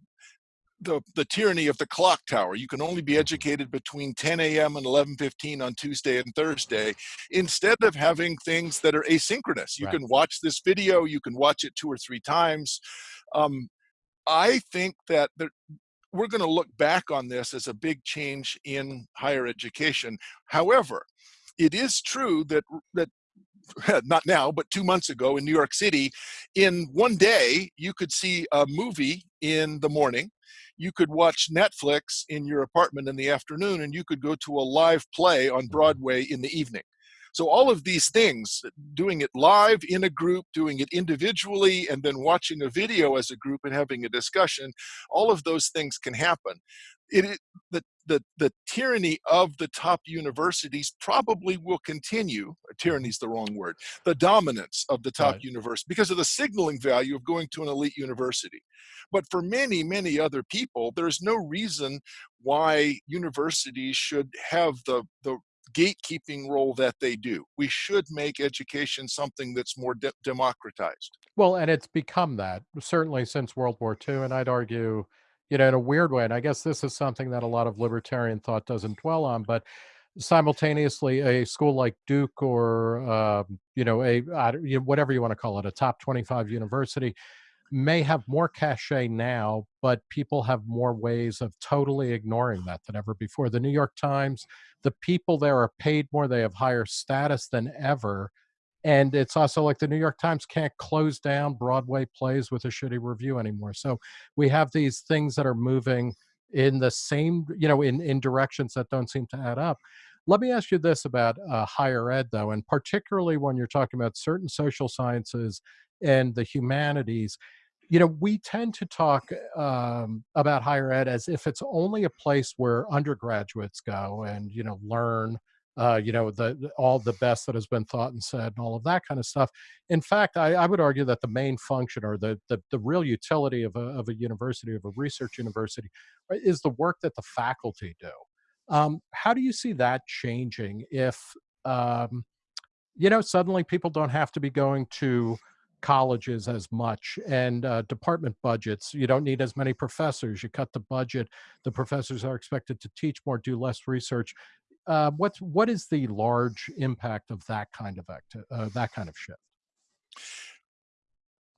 the, the tyranny of the clock tower. You can only be educated between 10 a.m. and 11:15 on Tuesday and Thursday, instead of having things that are asynchronous. You right. can watch this video, you can watch it two or three times. Um, I think that there, we're going to look back on this as a big change in higher education. However, it is true that that <laughs> not now, but two months ago in New York City, in one day, you could see a movie in the morning. You could watch Netflix in your apartment in the afternoon, and you could go to a live play on mm-hmm. Broadway in the evening. So all of these things, doing it live in a group, doing it individually, and then watching a video as a group and having a discussion, all of those things can happen. It, the, the, the tyranny of the top universities probably will continue. Uh, tyranny is the wrong word. The dominance of the top Right. university because of the signaling value of going to an elite university. But for many, many other people, there's no reason why universities should have the, the gatekeeping role that they do. We should make education something that's more de- democratized. Well, and it's become that certainly since World War II, and I'd argue, you know, in a weird way, and I guess this is something that a lot of libertarian thought doesn't dwell on, but simultaneously, a school like Duke or um, you know, a whatever you want to call it, a top twenty-five university may have more cachet now, but people have more ways of totally ignoring that than ever before. The New York Times, the people there are paid more, they have higher status than ever and it's also like the New York Times can't close down Broadway plays with a shitty review anymore. So we have these things that are moving in the same, you know, in, in directions that don't seem to add up. Let me ask you this about uh, higher ed, though, and particularly when you're talking about certain social sciences and the humanities. You know, we tend to talk um, about higher ed as if it's only a place where undergraduates go and, you know, learn uh, you know, the, all the best that has been thought and said, and all of that kind of stuff. In fact, I, I would argue that the main function or the, the the real utility of a of a university, of a research university, uh, is the work that the faculty do. Um, how do you see that changing if um, you know suddenly people don't have to be going to colleges as much and uh, department budgets you don't need as many professors you cut the budget the professors are expected to teach more do less research uh, what's what is the large impact of that kind of acti- uh, that kind of shift?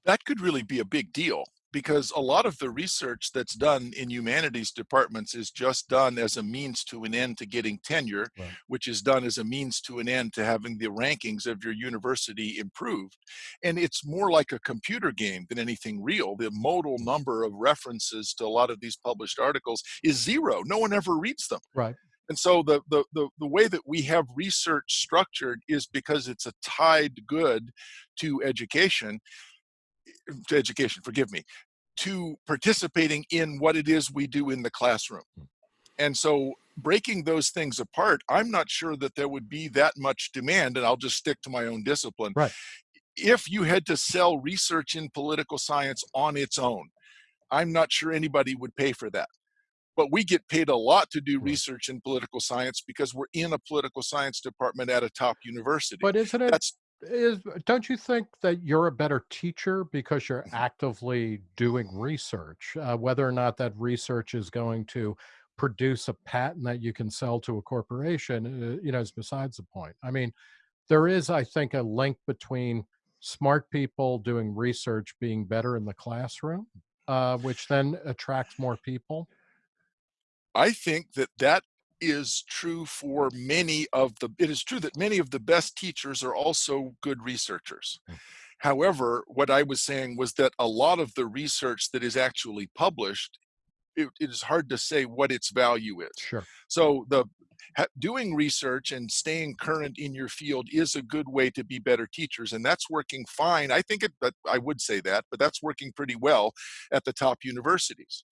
That could really be a big deal because a lot of the research that's done in humanities departments is just done as a means to an end to getting tenure, Right. which is done as a means to an end to having the rankings of your university improved. And it's more like a computer game than anything real. The modal number of references to a lot of these published articles is zero. No one ever reads them. Right. And so the, the, the, the way that we have research structured is because it's a tied good to education to education, forgive me, to participating in what it is we do in the classroom. Mm. And so breaking those things apart, I'm not sure that there would be that much demand, and I'll just stick to my own discipline. Right. If you had to sell research in political science on its own, I'm not sure anybody would pay for that. But we get paid a lot to do research in political science because we're in a political science department at a top university. But isn't it That's is don't you think that you're a better teacher because you're Mhm. actively doing research? Uh, whether or not that research is going to produce a patent that you can sell to a corporation, uh, you know, is besides the point. I mean, there is, I think, a link between smart people doing research being better in the classroom, uh, which then attracts more people. I think that that is true for many of the it is true that many of the best teachers are also good researchers. Mm. However, what I was saying was that a lot of the research that is actually published, it, it is hard to say what its value is. Sure. So the ha- doing research and staying current in your field is a good way to be better teachers, and that's working fine. I think it, but I would say that, but that's working pretty well at the top universities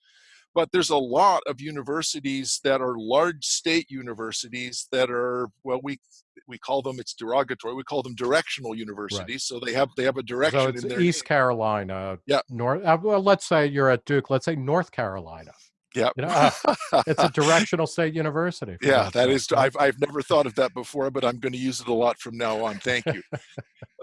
but there's a lot of universities that are large state universities that are well we we call them it's derogatory we call them directional universities so they have they have a So direction it's in their East Carolina, Yeah. North. Uh, well, let's say you're at Duke. Let's say North Carolina. Yeah You know, uh, <laughs> It's a directional state university. yeah that is? I've, I've never thought of that before but i'm going to use it a lot from now on thank you <laughs>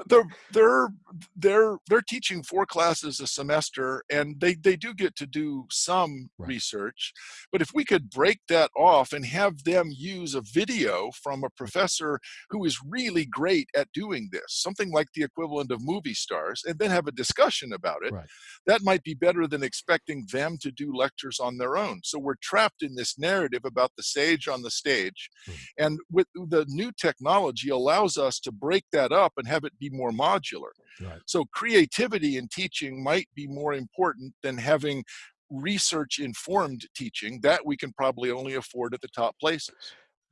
they're they're they're they're teaching four classes a semester and they they do get to do some Right. research but if we could break that off and have them use a video from a professor who is really great at doing this something like the equivalent of movie stars and then have a discussion about it Right. that might be better than expecting them to do lectures on their own so we're trapped in this narrative about the sage on the stage Mhm. and with the new technology allows us to break that up and have it be more modular. Right. So creativity in teaching might be more important than having research informed teaching that we can probably only afford at the top places.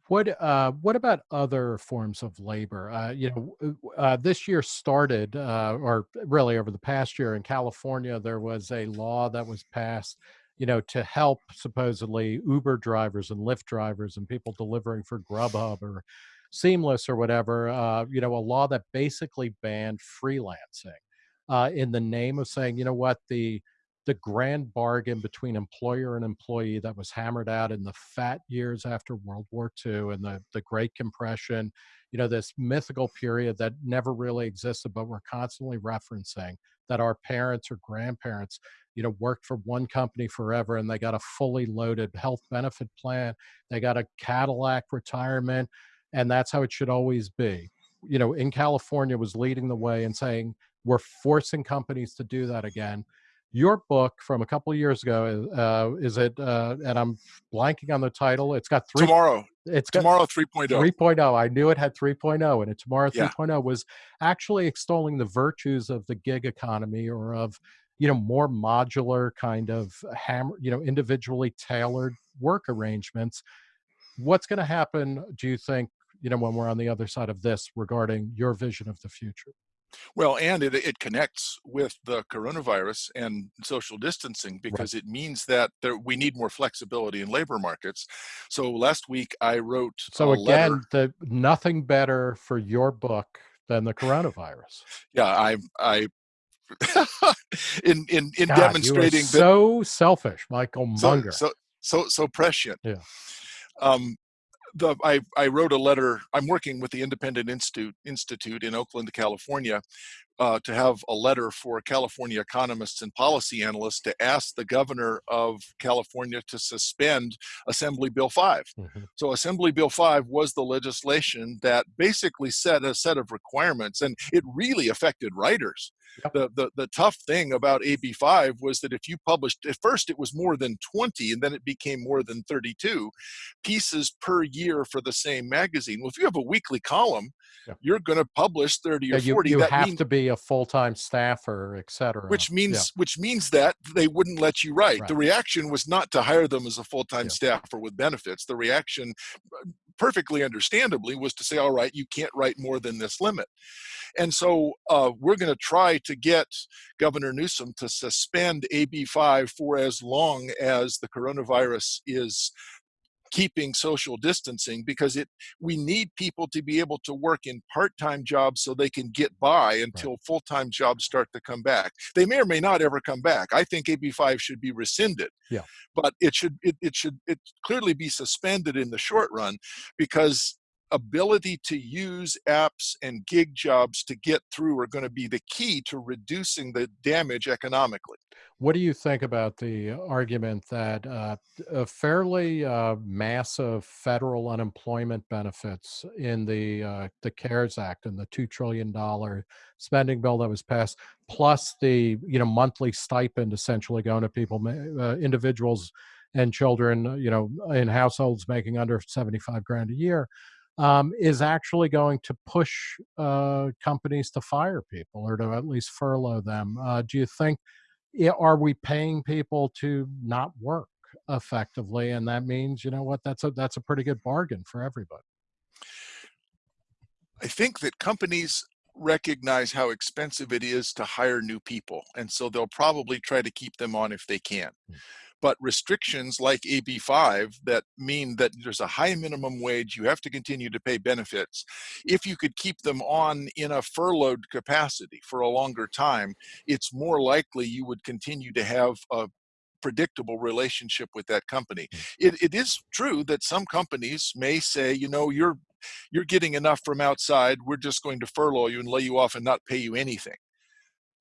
What uh, what about other forms of labor? Uh, you know, uh, this year started, uh, or really over the past year in California, there was a law that was passed you know, to help supposedly Uber drivers and Lyft drivers and people delivering for Grubhub or Seamless or whatever, uh, you know, a law that basically banned freelancing uh, in the name of saying, you know what, the the grand bargain between employer and employee that was hammered out in the fat years after World War II and the, the Great Compression, you know, this mythical period that never really existed, but we're constantly referencing that our parents or grandparents, you know, worked for one company forever and they got a fully loaded health benefit plan. They got a Cadillac retirement, and that's how it should always be. You know, in California was leading the way and saying, we're forcing companies to do that again your book from a couple of years ago uh, is it uh, and i'm blanking on the title it's got three tomorrow. it's got tomorrow 3.0 3.0 i knew it had 3.0 and it. Tomorrow 3.0 yeah. was actually extolling the virtues of the gig economy or of you know more modular kind of hammer you know individually tailored work arrangements. What's going to happen do you think you know when we're on the other side of this regarding your vision of the future well, and it, it connects with the coronavirus and social distancing because right. it means that there, we need more flexibility in labor markets. So last week I wrote. So again, the nothing better for your book than the coronavirus. Yeah, I I <laughs> in in in God, demonstrating so selfish, Michael Munger. So, so so so prescient. Yeah. Um, the, I, I wrote a letter. I'm working with the Independent Institute Institute in Oakland, California, uh, to have a letter for California economists and policy analysts to ask the governor of California to suspend Assembly Bill 5. Mm-hmm. So, Assembly Bill 5 was the legislation that basically set a set of requirements, and it really affected writers. Yep. The, the the tough thing about AB5 was that if you published at first it was more than 20 and then it became more than 32 pieces per year for the same magazine. Well, if you have a weekly column, you're going to publish 30 or yeah, you, 40. You that have means, to be a full-time staffer, et cetera. Which means yeah. which means that they wouldn't let you write. Right. The reaction was not to hire them as a full-time staffer with benefits. The reaction perfectly understandably was to say all right you can't write more than this limit and so uh, we're going to try to get Governor Newsom to suspend AB5 for as long as the coronavirus is keeping social distancing because it we need people to be able to work in part-time jobs so they can get by until right. full-time jobs start to come back. They may or may not ever come back. I think ab5 should be rescinded yeah. but it should it, it should it clearly be suspended in the short run because ability to use apps and gig jobs to get through are going to be the key to reducing the damage economically. What do you think about the argument that uh, a fairly uh, massive federal unemployment benefits in the uh, the CARES Act and the two trillion dollar spending bill that was passed, plus the you know monthly stipend essentially going to people, uh, individuals and children, you know, in households making under seventy five grand a year um, is actually going to push uh, companies to fire people or to at least furlough them. Uh, do you think, are we paying people to not work effectively? And that means, you know what, that's a, that's a pretty good bargain for everybody. I think that companies recognize how expensive it is to hire new people. And so they'll probably try to keep them on if they can. Mm but restrictions like AB5 that mean that there's a high minimum wage, you have to continue to pay benefits. If you could keep them on in a furloughed capacity for a longer time, it's more likely you would continue to have a predictable relationship with that company. Hmm. It, it is true that some companies may say, you know, you're you're getting enough from outside. We're just going to furlough you and lay you off and not pay you anything.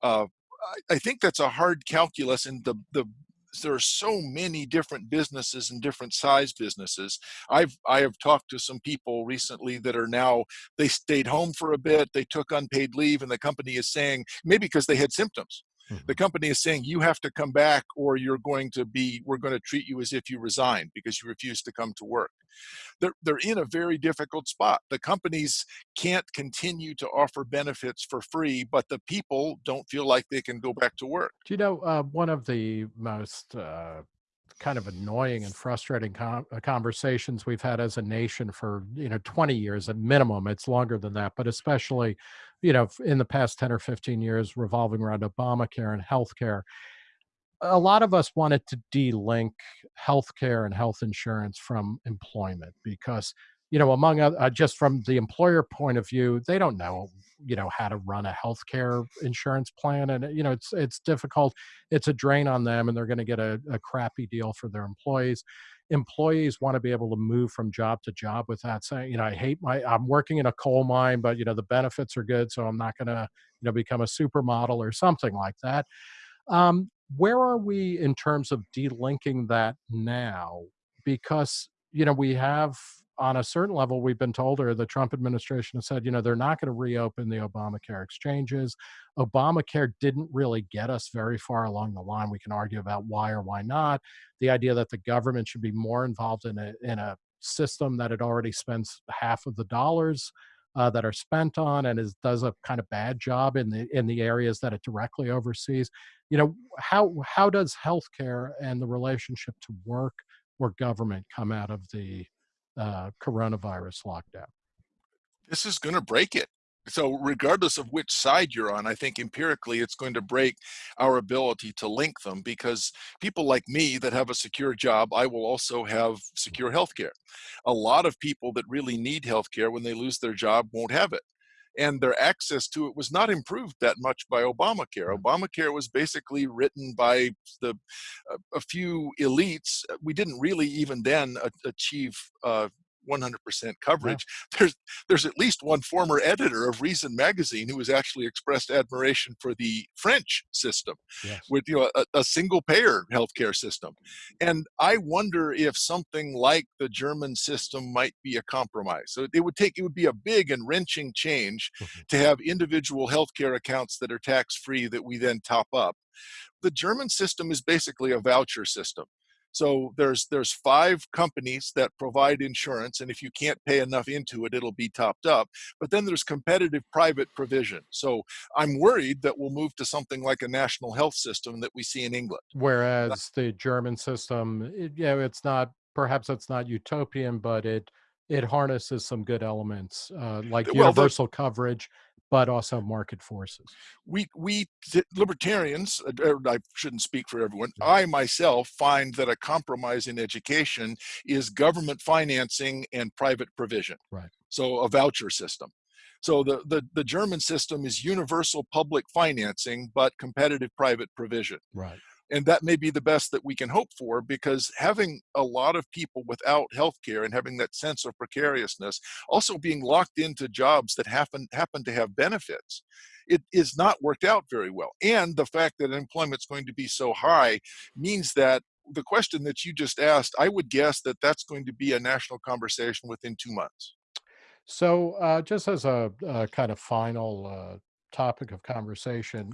Uh, I think that's a hard calculus, and the the there are so many different businesses and different size businesses. I've I have talked to some people recently that are now they stayed home for a bit, they took unpaid leave, and the company is saying maybe because they had symptoms. Mm-hmm. The company is saying you have to come back or you're going to be we're going to treat you as if you resigned because you refuse to come to work. They're, they're in a very difficult spot. The companies can't continue to offer benefits for free, but the people don't feel like they can go back to work. Do you know uh, one of the most uh, kind of annoying and frustrating uh, conversations we've had as a nation for you know 20 years at minimum. It's longer than that but especially you know in the past 10 or 15 years revolving around obamacare and healthcare a lot of us wanted to de-link healthcare and health insurance from employment because you know among uh, just from the employer point of view they don't know you know how to run a healthcare insurance plan and you know it's it's difficult. It's a drain on them and they're going to get a, a crappy deal for their employees. Employees want to be able to move from job to job without saying you know i hate my i'm working in a coal mine but you know the benefits are good so i'm not going to you know become a supermodel or something like that. Um, where are we in terms of delinking that now? Because, you know, we have on a certain level, we've been told, or the Trump administration has said, you know, they're not going to reopen the Obamacare exchanges. Obamacare didn't really get us very far along the line. We can argue about why or why not. The idea that the government should be more involved in a in a system that it already spends half of the dollars uh, that are spent on and is does a kind of bad job in the in the areas that it directly oversees. You know how how does healthcare and the relationship to work or government come out of the uh, coronavirus lockdown? This is going to break it. So, regardless of which side you're on, I think empirically it's going to break our ability to link them because people like me that have a secure job, I will also have secure health care. A lot of people that really need health care when they lose their job won't have it and their access to it was not improved that much by Obamacare. Obamacare was basically written by the a, a few elites. We didn't really even then achieve uh, 100% coverage. Yeah. There's there's at least one former editor of Reason magazine who has actually expressed admiration for the French system, yes. with you know a, a single payer healthcare system, and I wonder if something like the German system might be a compromise. So it would take it would be a big and wrenching change mm-hmm. to have individual healthcare accounts that are tax free that we then top up. The German system is basically a voucher system. So there's there's five companies that provide insurance, and if you can't pay enough into it, it'll be topped up. But then there's competitive private provision. So I'm worried that we'll move to something like a national health system that we see in England. Whereas the German system, it, yeah, it's not perhaps it's not utopian, but it it harnesses some good elements uh, like well, universal the, coverage but also market forces. We we libertarians, uh, I shouldn't speak for everyone. I myself find that a compromise in education is government financing and private provision. Right. So a voucher system. So the, the, the German system is universal public financing, but competitive private provision. Right and that may be the best that we can hope for because having a lot of people without health care and having that sense of precariousness also being locked into jobs that happen happen to have benefits it is not worked out very well. And the fact that employment is going to be so high means that the question that you just asked i would guess that that's going to be a national conversation within two months. So uh, just as a, a, kind of final uh, topic of conversation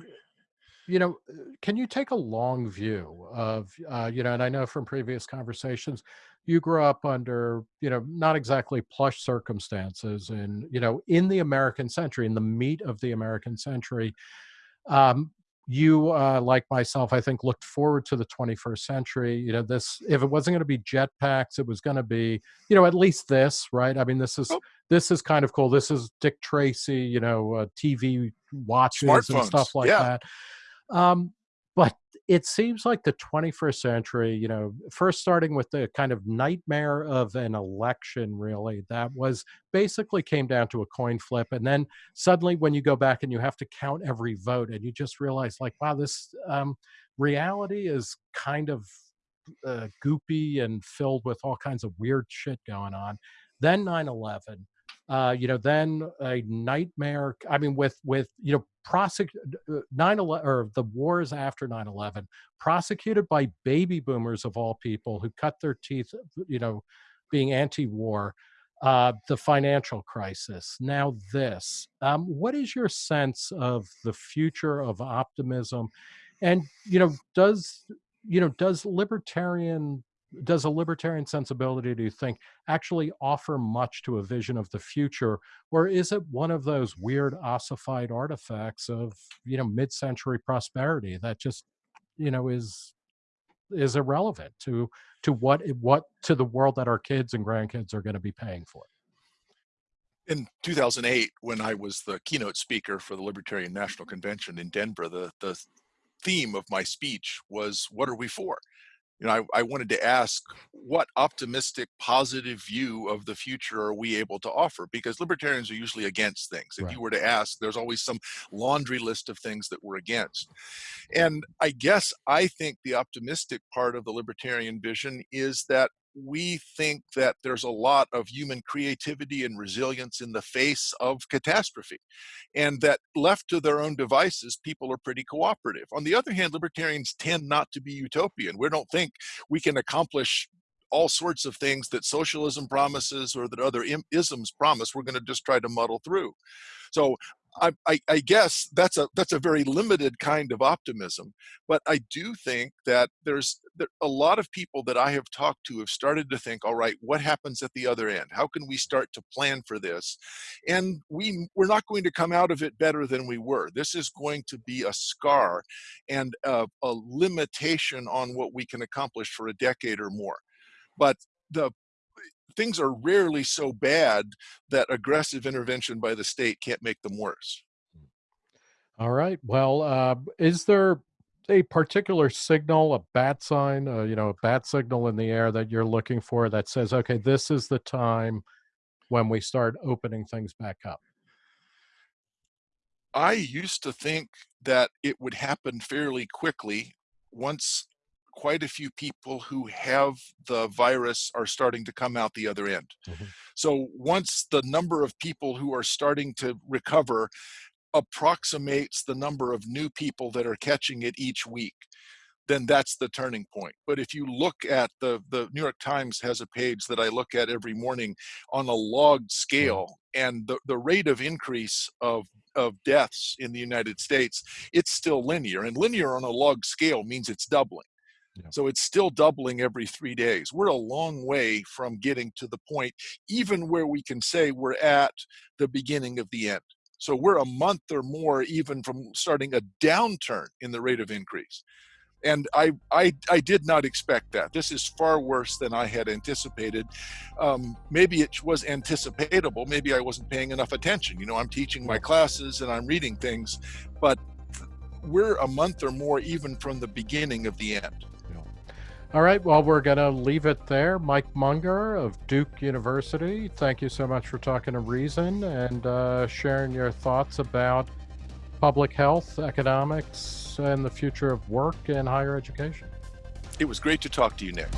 you know, uh, can you take a long view of, uh, you know, and I know from previous conversations, you grew up under, you know, not exactly plush circumstances and, you know, in the American century, in the meat of the American century. Um, you, uh, like myself, I think, looked forward to the 21st century. You know, this, if it wasn't going to be jetpacks, it was going to be, you know, at least this, right? I mean, this is, oh. this is kind of cool. This is Dick Tracy, you know, uh, TV watches and stuff like yeah. that um, but it seems like the 21st century, you know, first starting with the kind of nightmare of an election, really, that was basically came down to a coin flip. And then suddenly, when you go back and you have to count every vote, and you just realize, like, wow, this um, reality is kind of uh, goopy and filled with all kinds of weird shit going on. Then 9 11 uh, you know, then a nightmare. I mean, with with you know, prosecute uh, nine eleven or the wars after 9-11 prosecuted by baby boomers of all people who cut their teeth, you know, being anti-war. Uh, the financial crisis. Now, this. Um, what is your sense of the future of optimism? And you know, does you know does libertarian does a libertarian sensibility do you think actually offer much to a vision of the future or is it one of those weird ossified artifacts of you know mid-century prosperity that just you know is is irrelevant to to what what to the world that our kids and grandkids are going to be paying for in 2008 when i was the keynote speaker for the libertarian national convention in denver the the theme of my speech was what are we for? You know, I, I wanted to ask what optimistic, positive view of the future are we able to offer? Because libertarians are usually against things. If Right. you were to ask, there's always some laundry list of things that we're against. And I guess I think the optimistic part of the libertarian vision is that we think that there's a lot of human creativity and resilience in the face of catastrophe, and that left to their own devices, people are pretty cooperative. On the other hand, libertarians tend not to be utopian. We don't think we can accomplish all sorts of things that socialism promises or that other isms promise. We're going to just try to muddle through. So I, I, guess that's a that's a very limited kind of optimism, but I do think that there's there, a lot of people that I have talked to have started to think, all right, what happens at the other end? How can we start to plan for this? And we we're not going to come out of it better than we were. This is going to be a scar and a, a limitation on what we can accomplish for a decade or more. But the things are rarely so bad that aggressive intervention by the state can't make them worse. All right. Well, uh, is there a particular signal, a bat sign, uh, you know, a bat signal in the air that you're looking for that says, okay, this is the time when we start opening things back up? I used to think that it would happen fairly quickly once quite a few people who have the virus are starting to come out the other end. Mhm. So once the number of people who are starting to recover approximates the number of new people that are catching it each week, then that's the turning point. But if you look at the the New York Times has a page that I look at every morning on a logged Right. scale, and the, the rate of increase of of deaths in the United States, it's still linear. And linear on a log scale means it's doubling. Yeah. So it's still doubling every three days. We're a long way from getting to the point, even where we can say we're at the beginning of the end. So we're a month or more even from starting a downturn in the rate of increase and I, I I did not expect that. This is far worse than I had anticipated. Um, maybe it was anticipatable. Maybe I wasn't paying enough attention. You know, I'm teaching my classes and I'm reading things, but we're a month or more even from the beginning of the end. All right. Well, we're going to leave it there. Mike Munger of Duke University, thank you so much for talking to Reason and uh, sharing your thoughts about public health, economics, and the future of work and higher education. It was great to talk to you, Nick.